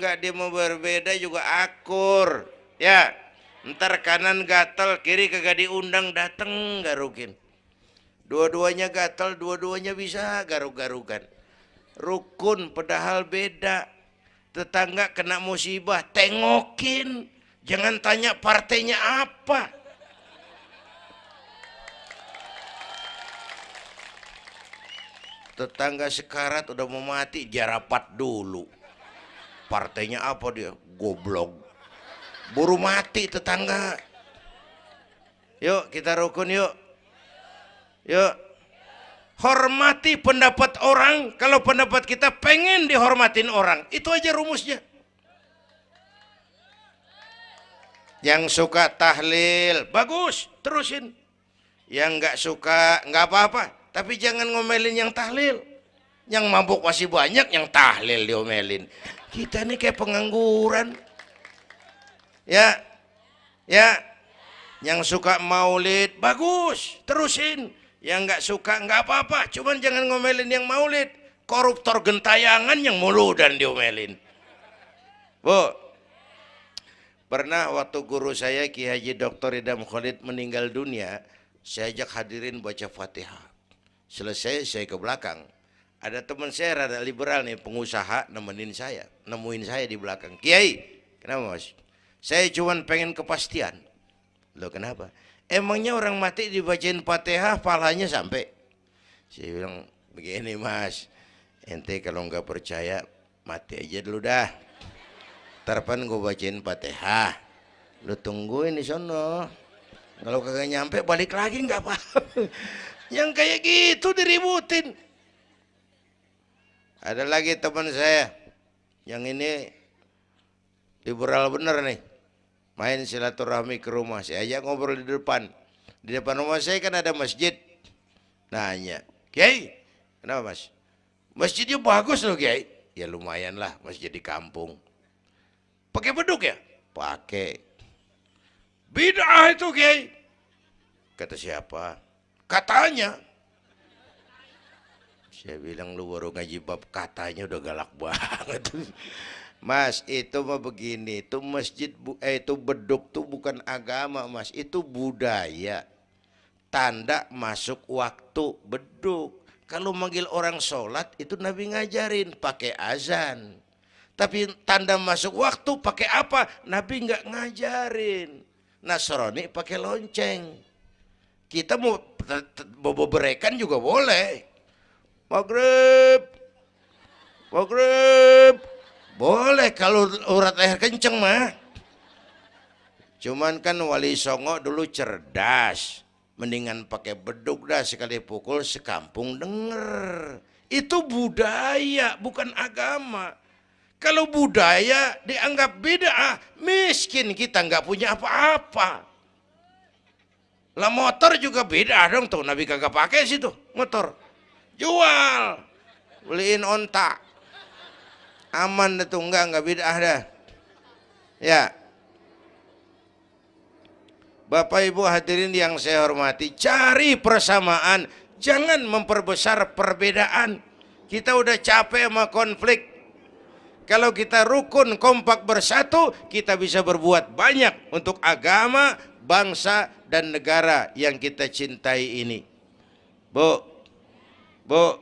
Nggak dia mau berbeda juga akur. Ya, ntar kanan gatal, kiri kagak diundang, dateng garukin. Dua-duanya gatal, dua-duanya bisa garuk-garukan rukun padahal beda. Tetangga kena musibah tengokin. Jangan tanya partainya apa. Tetangga sekarat udah mau mati jarapat dulu. Partainya apa dia? Goblok. Buru mati tetangga. Yuk kita rukun yuk. Yuk hormati pendapat orang kalau pendapat kita pengen dihormatin orang. Itu aja rumusnya. Yang suka tahlil bagus terusin. Yang nggak suka nggak apa-apa. Tapi jangan ngomelin yang tahlil. Yang mabuk masih banyak yang tahlil diomelin. Kita ini kayak pengangguran. Ya ya. Yang suka maulid bagus terusin yang nggak suka nggak apa-apa cuman jangan ngomelin yang maulid koruptor gentayangan yang mulu dan diomelin bu Pernah waktu guru saya Ki Haji Dr. Idam Khalid meninggal dunia, saya ajak hadirin baca Fatihah. Selesai saya ke belakang. Ada teman saya rada liberal nih, pengusaha nemenin saya, nemuin saya di belakang. Kiai, kenapa mas? Saya cuma pengen kepastian. Loh kenapa? Emangnya orang mati dibacain Fatihah, palanya sampai? Saya bilang, begini mas, ente kalau nggak percaya mati aja dulu dah Tarpan gue bacain Fatihah. Lu tungguin di sono. Kalau kagak nyampe balik lagi nggak apa. <laughs> Yang kayak gitu diributin. Ada lagi teman saya yang ini liberal bener nih. Main silaturahmi ke rumah. Saya aja ngobrol di depan. Di depan rumah saya kan ada masjid. Nanya, Kiai, kenapa mas? Masjidnya bagus loh Kiai. Ya lumayan lah masjid di kampung. Pakai beduk ya? Pakai. Bid'ah itu Kiai. Kata siapa? Katanya. Saya bilang lu baru ngaji bab katanya udah galak banget. Mas, itu mah begini, itu masjid eh, itu beduk tuh bukan agama, Mas, itu budaya. Tanda masuk waktu beduk. Kalau manggil orang sholat itu Nabi ngajarin pakai azan. Tapi tanda masuk waktu pakai apa? Nabi nggak ngajarin. Nasrani pakai lonceng. Kita mau bobo berekan juga boleh. Maghrib. Maghrib. Boleh kalau urat leher kenceng mah. Cuman kan Wali Songo dulu cerdas. Mendingan pakai beduk dah sekali pukul sekampung denger. Itu budaya bukan agama. Kalau budaya dianggap beda, miskin kita nggak punya apa-apa. Lah motor juga beda dong tuh, Nabi kagak pakai situ motor. Jual, beliin onta. Aman tuh enggak enggak beda dah. Ya. Bapak Ibu hadirin yang saya hormati, cari persamaan, jangan memperbesar perbedaan. Kita udah capek sama konflik, kalau kita rukun kompak bersatu, kita bisa berbuat banyak untuk agama, bangsa, dan negara yang kita cintai ini. Bu, bu,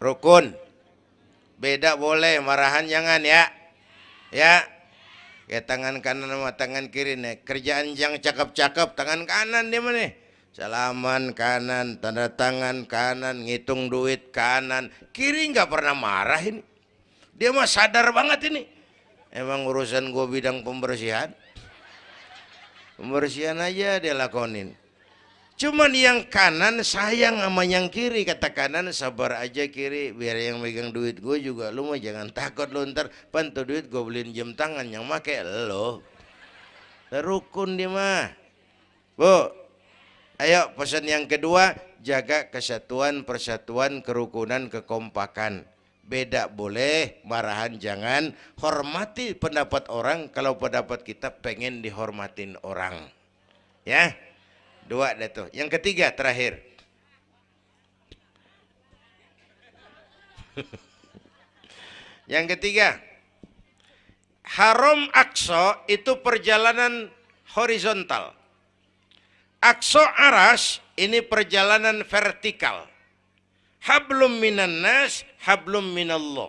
rukun, beda boleh, marahan jangan ya, ya. Ya tangan kanan sama tangan kiri nih. Kerjaan yang cakep-cakep tangan kanan dia mana? Salaman kanan, tanda tangan kanan, ngitung duit kanan. Kiri nggak pernah marah ini. Dia mah sadar banget ini. Emang urusan gue bidang pembersihan. Pembersihan aja dia lakonin. Cuman yang kanan sayang sama yang kiri. Kata kanan sabar aja kiri. Biar yang megang duit gue juga. Lu mah jangan takut lu ntar. Pantu duit gue beliin jam tangan. Yang make lo. Rukun dia mah. Bu, Ayo pesan yang kedua, jaga kesatuan, persatuan, kerukunan, kekompakan. Beda boleh, marahan jangan. Hormati pendapat orang kalau pendapat kita pengen dihormatin orang. Ya. Dua deh tuh. Yang ketiga terakhir. <laughs> yang ketiga. Haram Aqsa itu perjalanan horizontal Akso aras ini perjalanan vertikal. Hablum minan nas, hablum minallah.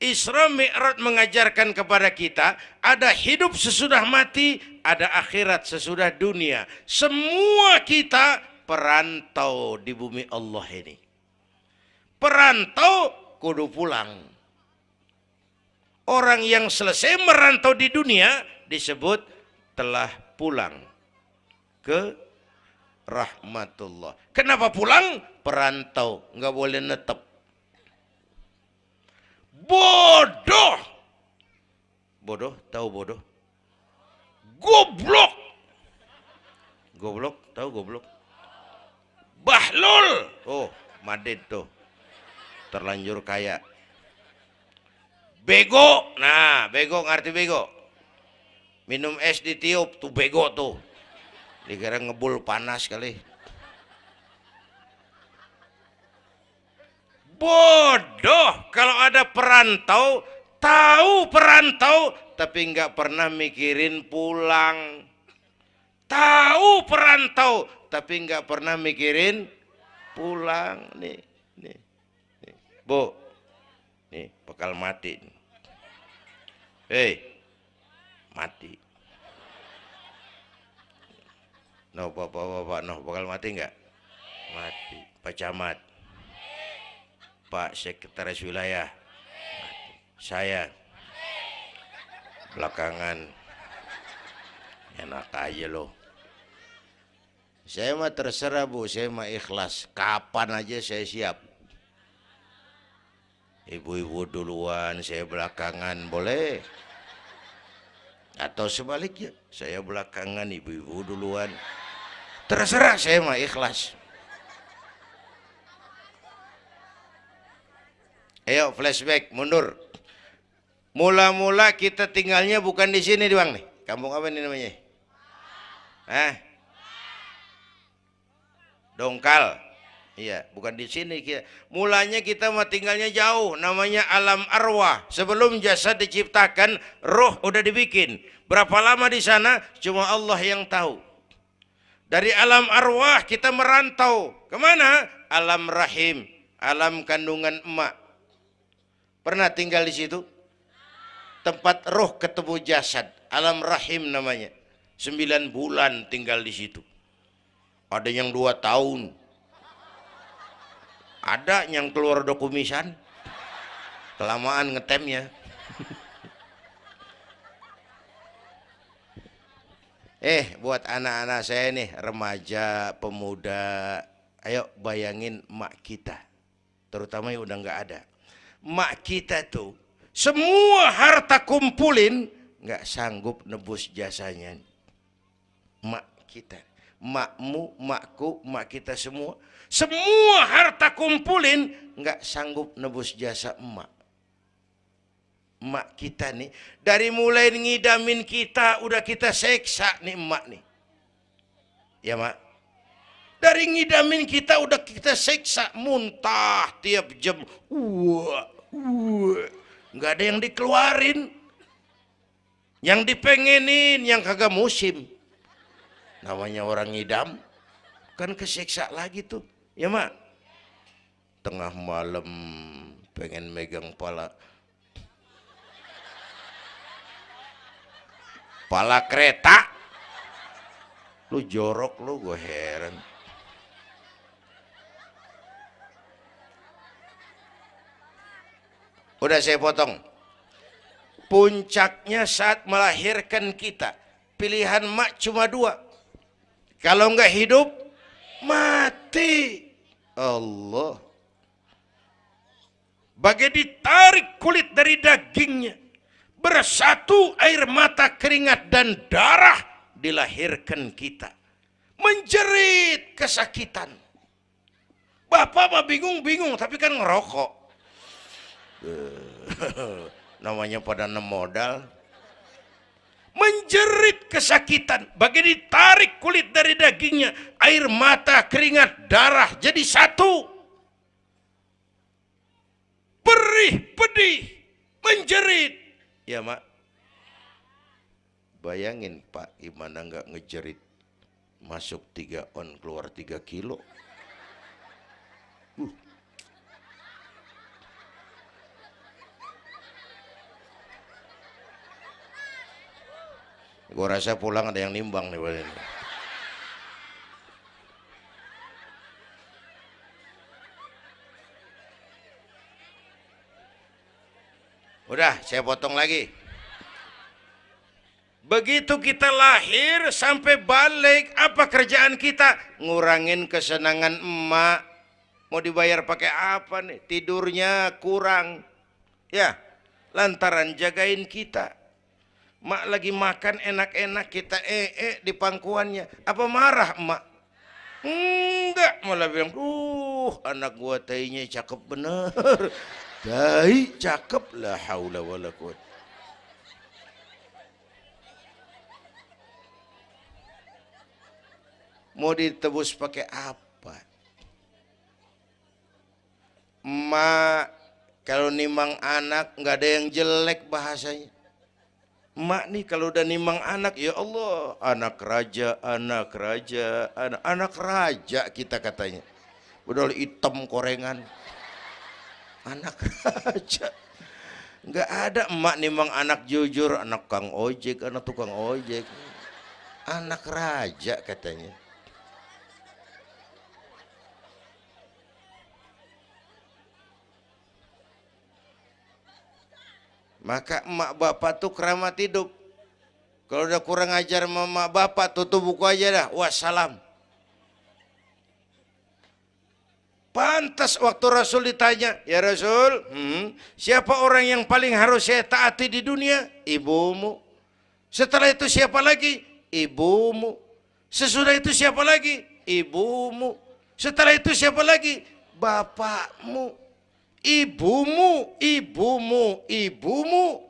Isra Mi'raj mengajarkan kepada kita ada hidup sesudah mati, ada akhirat sesudah dunia. Semua kita perantau di bumi Allah ini. Perantau kudu pulang. Orang yang selesai merantau di dunia disebut telah pulang ke rahmatullah. Kenapa pulang? Perantau, nggak boleh netep. Bodoh. Bodoh, tahu bodoh? Goblok. Goblok, tahu goblok? Bahlul. Oh, Madid tuh. Terlanjur kaya. Bego. Nah, bego ngerti bego. Minum es ditiup tuh bego tuh dikira ngebul panas kali bodoh kalau ada perantau tahu perantau tapi nggak pernah mikirin pulang. Tahu perantau tapi nggak pernah mikirin pulang. Nih nih, nih. bu nih bakal mati hei mati. No bapak bapak no bakal mati nggak? Mati pak camat pak sekretaris wilayah. Saya belakangan. Enak aja loh saya mah terserah bu. Saya mah ikhlas. Kapan aja saya siap. Ibu-ibu duluan saya belakangan boleh? Atau sebaliknya saya belakangan ibu-ibu duluan. Terserah saya mah ikhlas. Ayo flashback mundur Mula-mula kita tinggalnya bukan di sini doang nih. Kampung apa ini namanya? Hah? Dongkal. Iya, bukan di sini. Mulanya kita mah tinggalnya jauh, namanya alam arwah. Sebelum jasad diciptakan, roh udah dibikin. Berapa lama di sana? Cuma Allah yang tahu. Dari alam arwah kita merantau. Ke mana? Alam rahim, alam kandungan emak. Pernah tinggal di situ? Tempat roh ketemu jasad. Alam rahim namanya. Sembilan bulan tinggal di situ. Ada yang dua tahun. Ada yang keluar dokumisan. Kelamaan ngetemnya. Eh buat anak-anak saya nih remaja pemuda ayo bayangin mak kita. Terutama yang udah nggak ada. Mak kita tuh semua harta kumpulin nggak sanggup nebus jasanya. Mak kita, makmu, makku, mak kita semua, semua harta kumpulin nggak sanggup nebus jasa emak. Emak kita nih, dari mulai ngidamin kita, udah kita seksa nih emak nih. Ya mak? Dari ngidamin kita udah kita seksa, muntah tiap jam. Wah, wah nggak ada yang dikeluarin. Yang dipengenin yang kagak musim. Namanya orang ngidam. Kan kesiksa lagi tuh. Ya mak tengah malam pengen megang pala. Pala kereta. Lu jorok lu gue heran Udah saya potong. Puncaknya saat melahirkan kita. Pilihan mak cuma dua. Kalau enggak hidup, mati. Allah. Bagai ditarik kulit dari dagingnya. Bersatu air mata keringat dan darah dilahirkan kita. Menjerit kesakitan. Bapak mah bingung-bingung tapi kan ngerokok. <laughs> namanya pada enam modal. Menjerit kesakitan bagi ditarik kulit dari dagingnya air mata keringat darah jadi satu. Perih pedih menjerit. Ya mak. Bayangin pak gimana nggak ngejerit? Masuk tiga on keluar tiga kilo. Uh Gue rasa pulang ada yang nimbang nih ini. Udah, saya potong lagi. Begitu kita lahir sampai balik, apa kerjaan kita? Ngurangin kesenangan emak. Mau dibayar pakai apa nih? Tidurnya kurang. Ya, lantaran jagain kita. Mak lagi makan enak-enak kita eh, eh di pangkuannya. Apa marah emak? Enggak, malah bilang, "Uh, anak gua tainya cakep bener." Tai cakep lah haula wala quwata. Mau ditebus pakai apa? Mak Kalau nimang anak nggak ada yang jelek bahasanya. Mak nih kalau udah nimang anak, ya Allah, anak raja, anak raja, anak, anak raja kita katanya. Udah hitam korengan. Anak <laughs> raja. Nggak ada emak nimang anak jujur, anak kang ojek, anak tukang ojek. Anak raja katanya. Maka emak bapak tuh keramat hidup. Kalau udah kurang ajar mama bapak tutup buku aja dah. Wassalam. Pantas waktu Rasul ditanya, ya Rasul, hmm, siapa orang yang paling harus saya taati di dunia? Ibumu. Setelah itu siapa lagi? Ibumu. Sesudah itu siapa lagi? Ibumu. Setelah itu siapa lagi? Bapakmu ibumu, ibumu, ibumu,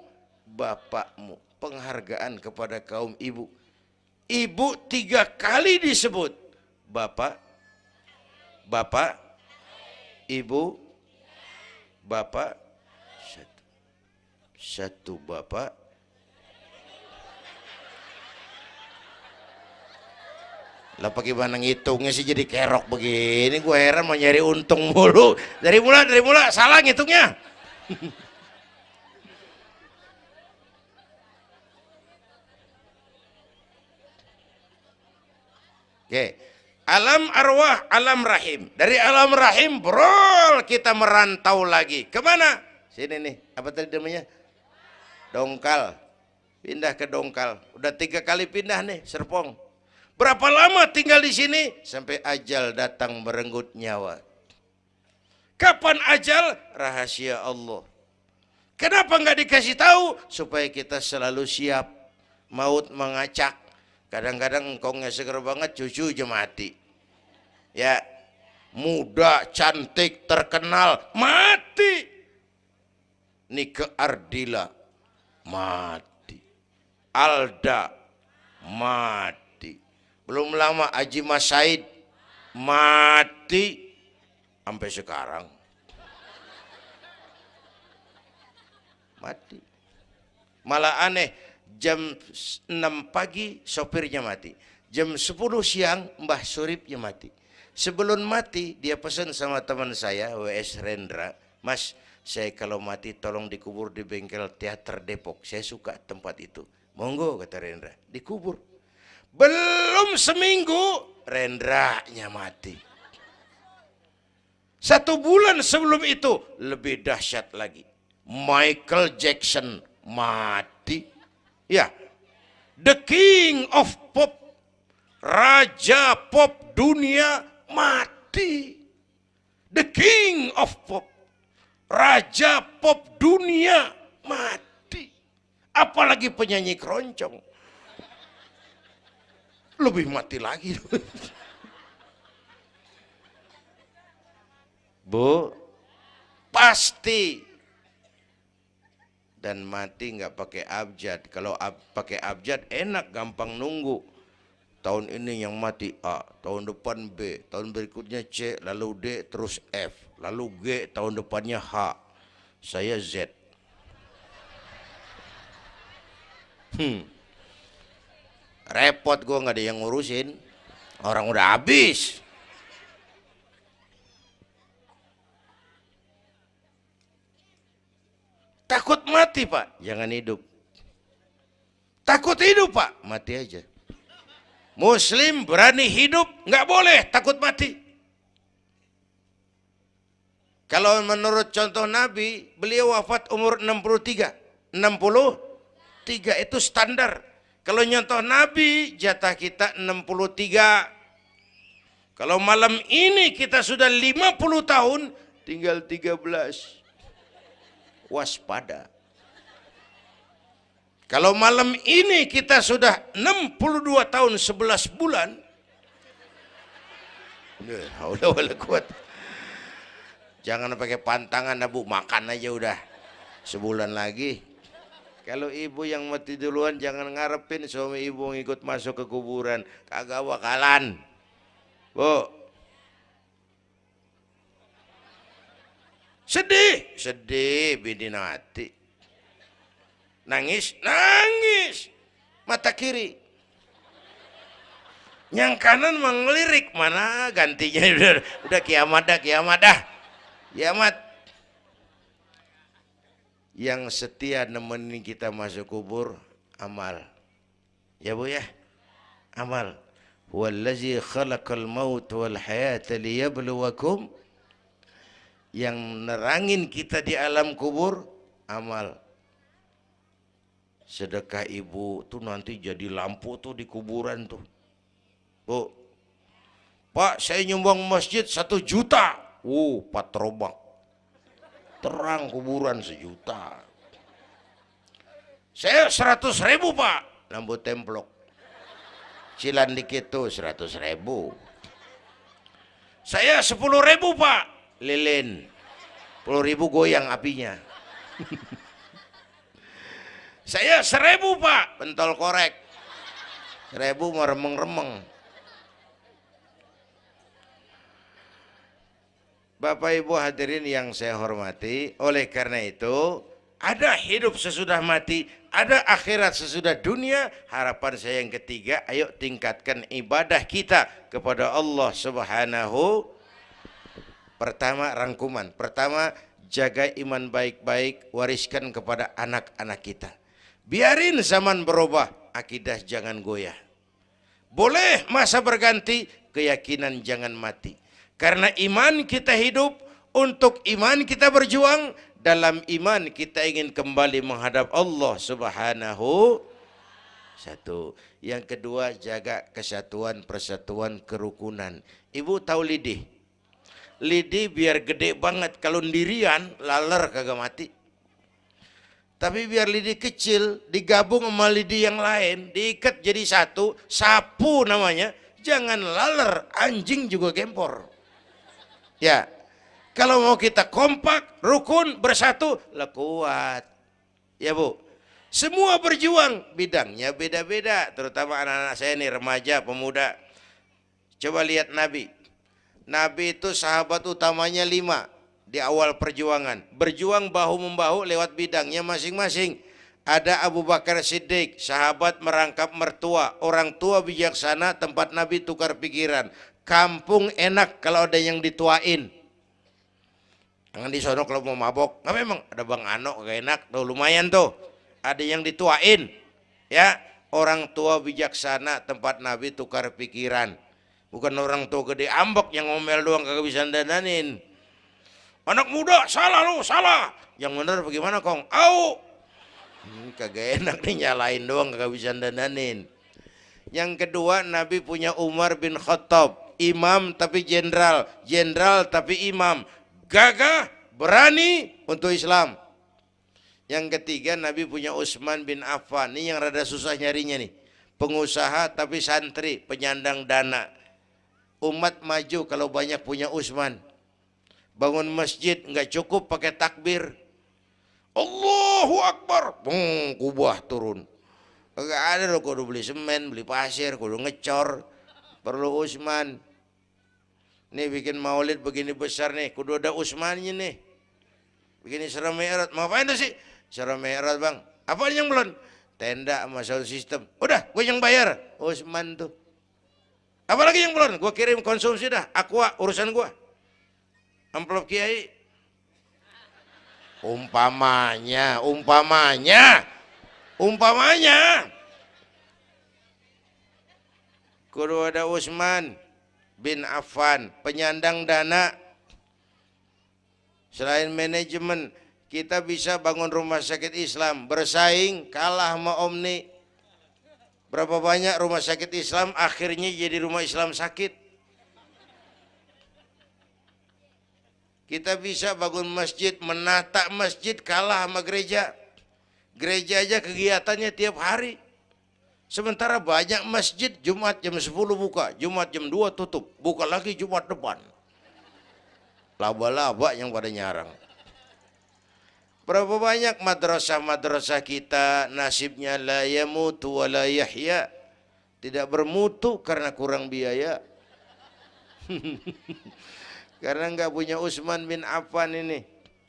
bapakmu. Penghargaan kepada kaum ibu. Ibu tiga kali disebut. Bapak, bapak, ibu, bapak, satu, satu bapak, Lah bagaimana ngitungnya sih jadi kerok begini? Gue heran mau nyari untung mulu. Dari mula, dari mula salah ngitungnya. <laughs> Oke. Alam arwah, alam rahim. Dari alam rahim, brol kita merantau lagi. Ke mana? Sini nih, apa tadi namanya? Dongkal. Pindah ke Dongkal. Udah tiga kali pindah nih, Serpong Berapa lama tinggal di sini? Sampai ajal datang merenggut nyawa. Kapan ajal? Rahasia Allah. Kenapa nggak dikasih tahu? Supaya kita selalu siap. Maut mengacak. Kadang-kadang engkau seger banget, cucu aja mati. Ya, muda, cantik, terkenal, mati. Nike Ardila, mati. Alda, mati belum lama Haji Mas Said mati sampai sekarang. Mati. Malah aneh, jam 6 pagi sopirnya mati. Jam 10 siang Mbah Suripnya mati. Sebelum mati dia pesan sama teman saya WS Rendra, Mas saya kalau mati tolong dikubur di bengkel teater Depok. Saya suka tempat itu. Monggo kata Rendra, dikubur. Belum seminggu Rendranya mati. Satu bulan sebelum itu lebih dahsyat lagi. Michael Jackson mati. Ya, the king of pop, raja pop dunia mati. The king of pop, raja pop dunia mati. Apalagi penyanyi keroncong lebih mati lagi. Bu, pasti dan mati nggak pakai abjad. Kalau ab, pakai abjad enak, gampang nunggu. Tahun ini yang mati A, tahun depan B, tahun berikutnya C, lalu D, terus F, lalu G, tahun depannya H. Saya Z. Hmm. Repot gue nggak ada yang ngurusin. Orang udah habis. Takut mati pak, jangan hidup. Takut hidup pak, mati aja. Muslim berani hidup, nggak boleh takut mati. Kalau menurut contoh Nabi, beliau wafat umur 63. 63 itu standar. Kalau nyontoh Nabi, jatah kita 63. Kalau malam ini kita sudah 50 tahun, tinggal 13. Waspada. Kalau malam ini kita sudah 62 tahun 11 bulan. Jangan pakai pantangan, Abu, makan aja udah. Sebulan lagi. Kalau ibu yang mati duluan jangan ngarepin suami ibu ngikut masuk ke kuburan. Kagak bakalan. Bu. Sedih, sedih bini mati. Nangis, nangis. Mata kiri. Yang kanan mengelirik mana gantinya udah, <laughs> udah kiamat dah, kiamat dah. Kiamat. Yang setia nemenin kita masuk kubur amal. Ya Bu ya? Amal. Wallazi khalaqal maut wal hayata liyabluwakum yang nerangin kita di alam kubur amal sedekah ibu tuh nanti jadi lampu tuh di kuburan tuh bu pak saya nyumbang masjid satu juta uh patrobak terang kuburan sejuta. Saya seratus ribu pak. Lampu templok. Cilan dikit tuh seratus ribu. Saya sepuluh ribu pak. Lilin. Puluh ribu goyang apinya. Saya seribu pak. Pentol korek. Seribu mau remeng-remeng Bapak Ibu hadirin yang saya hormati oleh karena itu ada hidup sesudah mati ada akhirat sesudah dunia harapan saya yang ketiga ayo tingkatkan ibadah kita kepada Allah subhanahu Pertama rangkuman. Pertama jaga iman baik-baik, wariskan kepada anak-anak kita. Biarin zaman berubah, akidah jangan goyah. Boleh masa berganti, keyakinan jangan mati. Karena iman kita hidup, untuk iman kita berjuang, dalam iman kita ingin kembali menghadap Allah subhanahu satu. Yang kedua jaga kesatuan, persatuan, kerukunan. Ibu tahu lidih? lidi biar gede banget kalau ndirian laler kagak mati tapi biar lidi kecil digabung sama lidi yang lain diikat jadi satu sapu namanya jangan laler anjing juga gempor ya kalau mau kita kompak rukun bersatu lah kuat ya bu semua berjuang bidangnya beda-beda terutama anak-anak saya nih remaja pemuda coba lihat Nabi Nabi itu sahabat utamanya lima di awal perjuangan. Berjuang bahu-membahu lewat bidangnya masing-masing. Ada Abu Bakar Siddiq, sahabat merangkap mertua, orang tua bijaksana, tempat Nabi tukar pikiran. Kampung enak kalau ada yang dituain. Jangan di sono kalau mau mabok. Nggak memang ada Bang Ano gak enak, tuh lumayan tuh. Ada yang dituain. Ya, orang tua bijaksana tempat Nabi tukar pikiran Bukan orang tua gede ambek yang ngomel doang kagak bisa dananin. Anak muda salah lu, salah. Yang benar bagaimana kong? Au. Hmm, kagak enak nih nyalain doang kagak bisa dananin. Yang kedua Nabi punya Umar bin Khattab. Imam tapi jenderal. Jenderal tapi imam. Gagah, berani untuk Islam. Yang ketiga Nabi punya Utsman bin Affan. Ini yang rada susah nyarinya nih. Pengusaha tapi santri, penyandang dana umat maju kalau banyak punya Utsman. Bangun masjid nggak cukup pakai takbir. Allahu Akbar. Hmm, kubah turun. Enggak ada lo kudu beli semen, beli pasir, kudu ngecor. Perlu Utsman. Nih bikin maulid begini besar nih, kudu ada Utsmannya nih. Begini serem Mi'raj. Mau apa itu sih? Serem Mi'raj, Bang. Apa yang belum? Tenda sama sound system. Udah, gue yang bayar. Utsman tuh. Apalagi yang belum, gue kirim konsumsi dah, aqua urusan gue. Amplop kiai. Umpamanya, umpamanya, umpamanya. Kudu ada Usman bin Affan, penyandang dana. Selain manajemen, kita bisa bangun rumah sakit Islam, bersaing, kalah sama Omni, Berapa banyak rumah sakit Islam akhirnya jadi rumah Islam sakit. Kita bisa bangun masjid, menata masjid kalah sama gereja. Gereja aja kegiatannya tiap hari. Sementara banyak masjid Jumat jam 10 buka, Jumat jam 2 tutup, buka lagi Jumat depan. Laba-laba yang pada nyarang. Berapa banyak madrasah-madrasah kita nasibnya la yamutu wa la yahya. Tidak bermutu karena kurang biaya. <laughs> karena enggak punya Utsman bin Affan ini.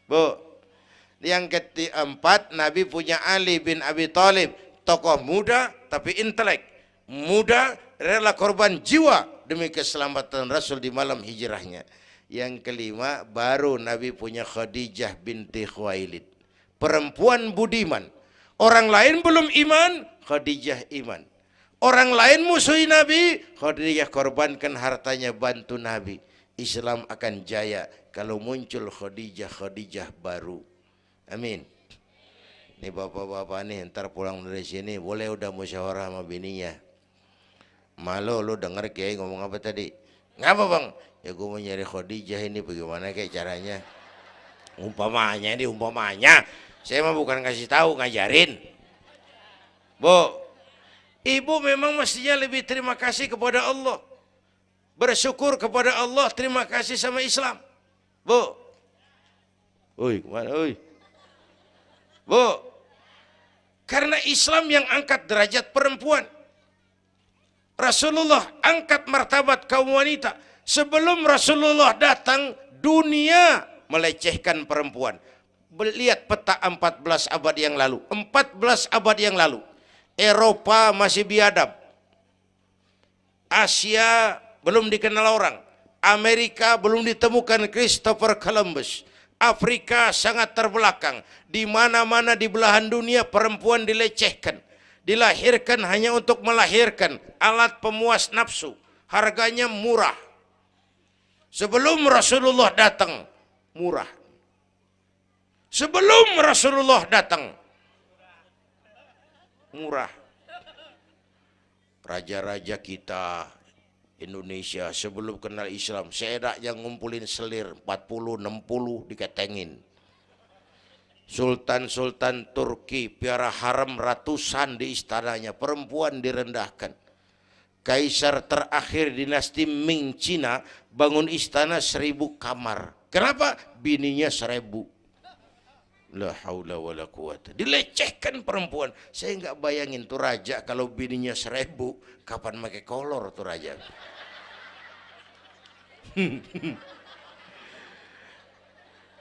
Bu. Yang keempat, Nabi punya Ali bin Abi Thalib, tokoh muda tapi intelek. Muda rela korban jiwa demi keselamatan Rasul di malam hijrahnya. Yang kelima, baru Nabi punya Khadijah binti Khuwailid. Perempuan budiman. Orang lain belum iman, Khadijah iman. Orang lain musuhi Nabi, Khadijah korbankan hartanya bantu Nabi. Islam akan jaya kalau muncul Khadijah Khadijah baru. Amin. Ini bapak-bapak nih ntar pulang dari sini boleh udah musyawarah sama bininya. Malu lu denger kayak ngomong apa tadi? Ngapa bang? Ya gue mau nyari Khadijah ini bagaimana kayak caranya? Umpamanya ini umpamanya. Saya mah bukan kasih tahu ngajarin. Bu, ibu memang mestinya lebih terima kasih kepada Allah. Bersyukur kepada Allah, terima kasih sama Islam. Bu. Oi, ke mana? Oi. Bu, karena Islam yang angkat derajat perempuan. Rasulullah angkat martabat kaum wanita. Sebelum Rasulullah datang, dunia melecehkan perempuan. Lihat peta 14 abad yang lalu. 14 abad yang lalu. Eropa masih biadab. Asia belum dikenal orang. Amerika belum ditemukan Christopher Columbus. Afrika sangat terbelakang. Di mana-mana di belahan dunia perempuan dilecehkan. Dilahirkan hanya untuk melahirkan alat pemuas nafsu. Harganya murah. Sebelum Rasulullah datang, murah. Sebelum Rasulullah datang, murah. Raja-raja kita Indonesia. Sebelum kenal Islam yang ngumpulin selir 40 60 diketengin. Sultan-sultan Turki piara haram ratusan di istananya perempuan direndahkan. Kaisar terakhir dinasti Ming Cina bangun istana seribu kamar. Kenapa? Bininya seribu La haula quwata. Dilecehkan perempuan. Saya nggak bayangin tuh raja kalau bininya seribu, kapan pakai kolor tuh raja. <laughs>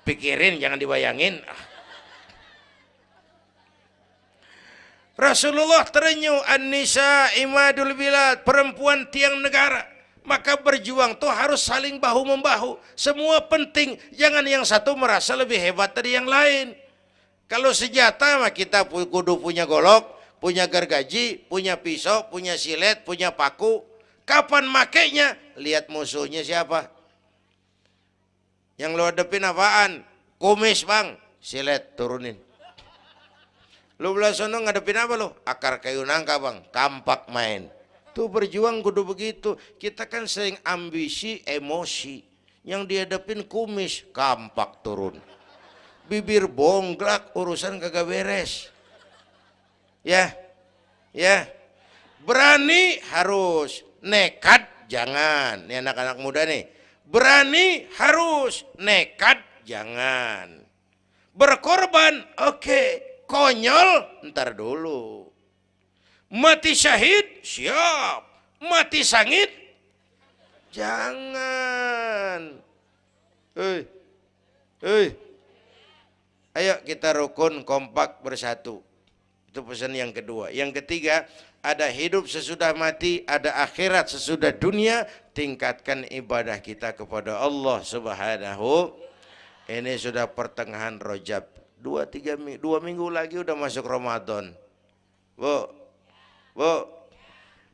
Pikirin jangan dibayangin. Rasulullah terenyuh An-Nisa imadul bilad perempuan tiang negara maka berjuang tuh harus saling bahu membahu semua penting jangan yang satu merasa lebih hebat dari yang lain kalau senjata mah kita kudu punya golok punya gergaji punya pisau punya silet punya paku kapan makainya lihat musuhnya siapa yang lo hadapin apaan? Kumis bang, silet turunin. Lu belah sono ngadepin apa lo? Akar kayu nangka bang, kampak main. Tuh berjuang kudu begitu. Kita kan sering ambisi, emosi. Yang dihadapin kumis, kampak turun. Bibir bongklak, urusan kagak beres. Ya, ya. Berani harus, nekat jangan. Ini anak-anak muda nih Berani harus, nekat jangan. Berkorban, oke. Okay. Konyol, ntar dulu. Mati syahid, siap. Mati sangit, jangan. Hei, hei. Ayo kita rukun kompak bersatu. Itu pesan yang kedua. Yang ketiga, ada hidup sesudah mati, ada akhirat sesudah dunia, tingkatkan ibadah kita kepada Allah Subhanahu. Ini sudah pertengahan Rojab. Dua, tiga, dua minggu lagi udah masuk Ramadan. Bu, bu,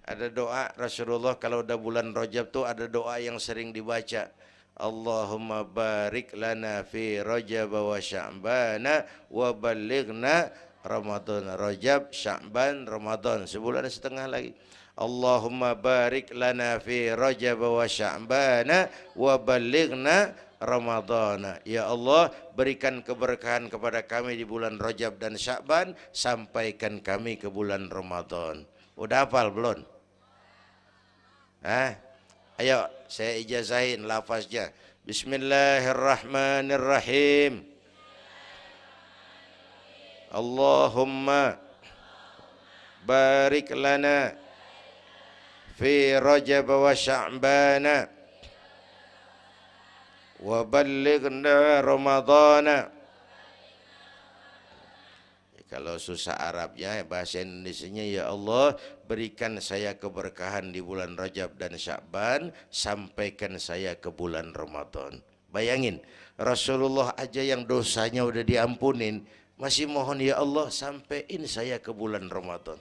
ada doa Rasulullah kalau udah bulan Rojab tuh ada doa yang sering dibaca. Allahumma barik lana fi Rajab wa Sya'bana wa balighna Ramadan, Rajab, Sya'ban, Ramadan, sebulan setengah lagi. Allahumma barik lana fi Rajab wa Sya'ban wa balighna Ramadan. Ya Allah, berikan keberkahan kepada kami di bulan Rajab dan Sya'ban, sampaikan kami ke bulan Ramadan. Udah hafal belum? Hah? Ayo, saya ijazahin lafaznya. Bismillahirrahmanirrahim. Allahumma barik lana fi Rajab wa Sya'ban wa ballighna Ramadhan Kalau susah Arabnya bahasa Indonesianya ya Allah berikan saya keberkahan di bulan Rajab dan Syakban sampaikan saya ke bulan Ramadan. Bayangin Rasulullah aja yang dosanya udah diampunin masih mohon ya Allah sampaikan saya ke bulan Ramadan.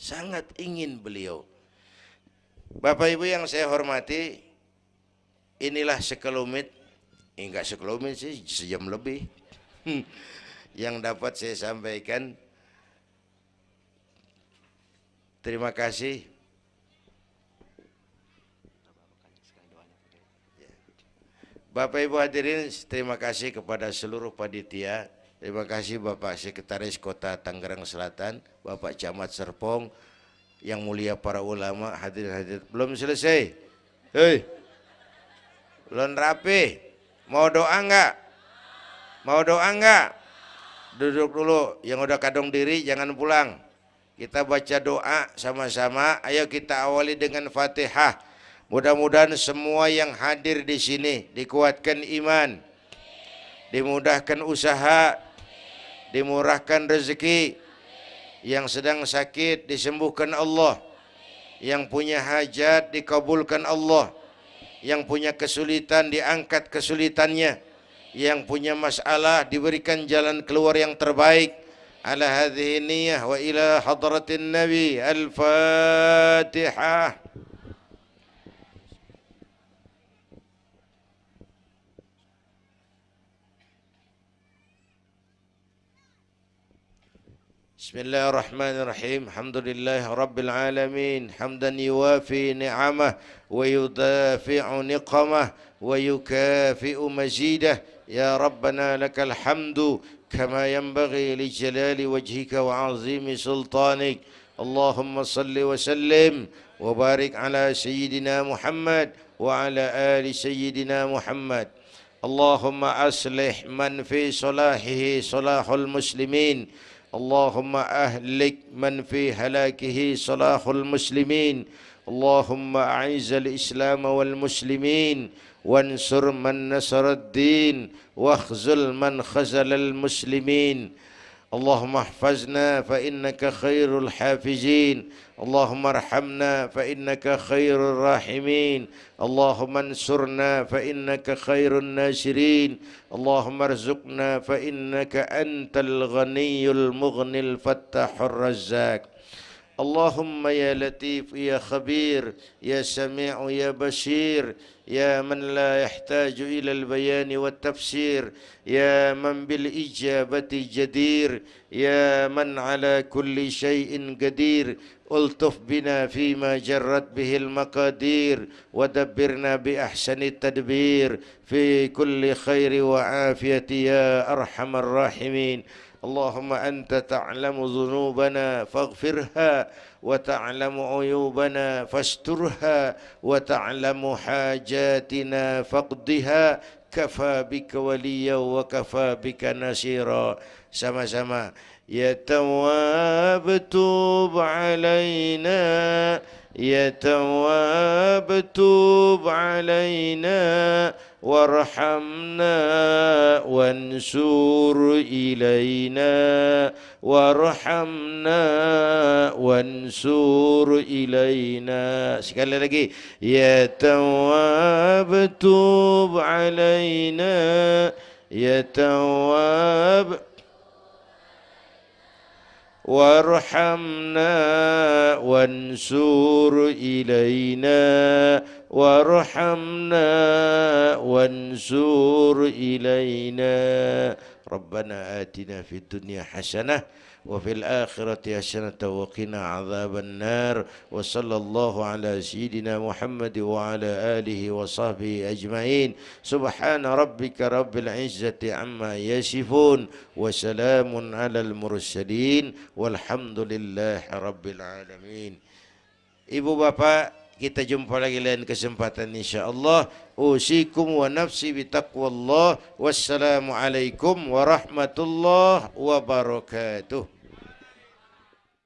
Sangat ingin beliau. Bapak Ibu yang saya hormati, inilah sekelumit, enggak sekelumit sih, sejam lebih. <laughs> yang dapat saya sampaikan. Terima kasih. Bapak Ibu hadirin, terima kasih kepada seluruh panitia. Terima kasih Bapak Sekretaris Kota Tangerang Selatan, Bapak Camat Serpong, yang mulia para ulama hadir-hadir. Belum selesai. Hei. Belum rapi. Mau doa enggak? Mau doa enggak? Duduk dulu yang udah kadung diri jangan pulang. Kita baca doa sama-sama. Ayo kita awali dengan fatihah. Mudah-mudahan semua yang hadir di sini dikuatkan iman dimudahkan usaha dimurahkan rezeki. Yang sedang sakit disembuhkan Allah. Yang punya hajat dikabulkan Allah. Yang punya kesulitan diangkat kesulitannya yang punya masalah diberikan jalan keluar yang terbaik ala hadhihi niyyah wa ila hadratin nabi al-fatihah بسم الله الرحمن الرحيم الحمد لله رب العالمين حمدا يوافي نعمه ويدافع نقمه ويكافئ مزيده يا ربنا لك الحمد كما ينبغي لجلال وجهك وعظيم سلطانك. اللهم صل وسلم وبارك على سيدنا محمد وعلى آل سيدنا محمد. اللهم أصلح من في صلاحه صلاح المسلمين. اللهم أهلك من في هلاكه صلاح المسلمين. اللهم أعز الإسلام والمسلمين. وانصر من نصر الدين واخذل من خزل المسلمين اللهم احفظنا فإنك خير الحافظين اللهم ارحمنا فإنك خير الراحمين اللهم انصرنا فإنك خير الناصرين اللهم ارزقنا فإنك أنت الغني المغني الفتاح الرزاق اللهم يا لطيف يا خبير يا سميع يا بشير يا من لا يحتاج إلى البيان والتفسير يا من بالإجابة جدير يا من على كل شيء قدير. ألطف بنا فيما جرت به المقادير ودبرنا بأحسن التدبير. في كل خير وعافية يا أرحم الراحمين. اللهم أنت تعلم ذنوبنا فاغفرها وتعلم عيوبنا فاسترها وتعلم حاجاتنا فاقضها كفى بك وليا وكفى بك نصيرا sama-sama يا تواب توب علينا يا تواب توب علينا وارحمنا وانسور إلينا. وارحمنا وانسور إلينا. سكال لكي يا تواب توب علينا. يا تواب. وارحمنا وانسور إلينا. وارحمنا وانسور إلينا. ربنا آتنا في الدنيا حسنة وفي الآخرة حسنة وقنا عذاب النار. وصلى الله على سيدنا محمد وعلى آله وصحبه أجمعين. سبحان ربك رب العزة عما يصفون وسلام على المرسلين والحمد لله رب العالمين. Ibu Bapak kita jumpa lagi lain kesempatan insyaallah. Usikum wa nafsi bitaqwallah wassalamu alaikum warahmatullahi wabarakatuh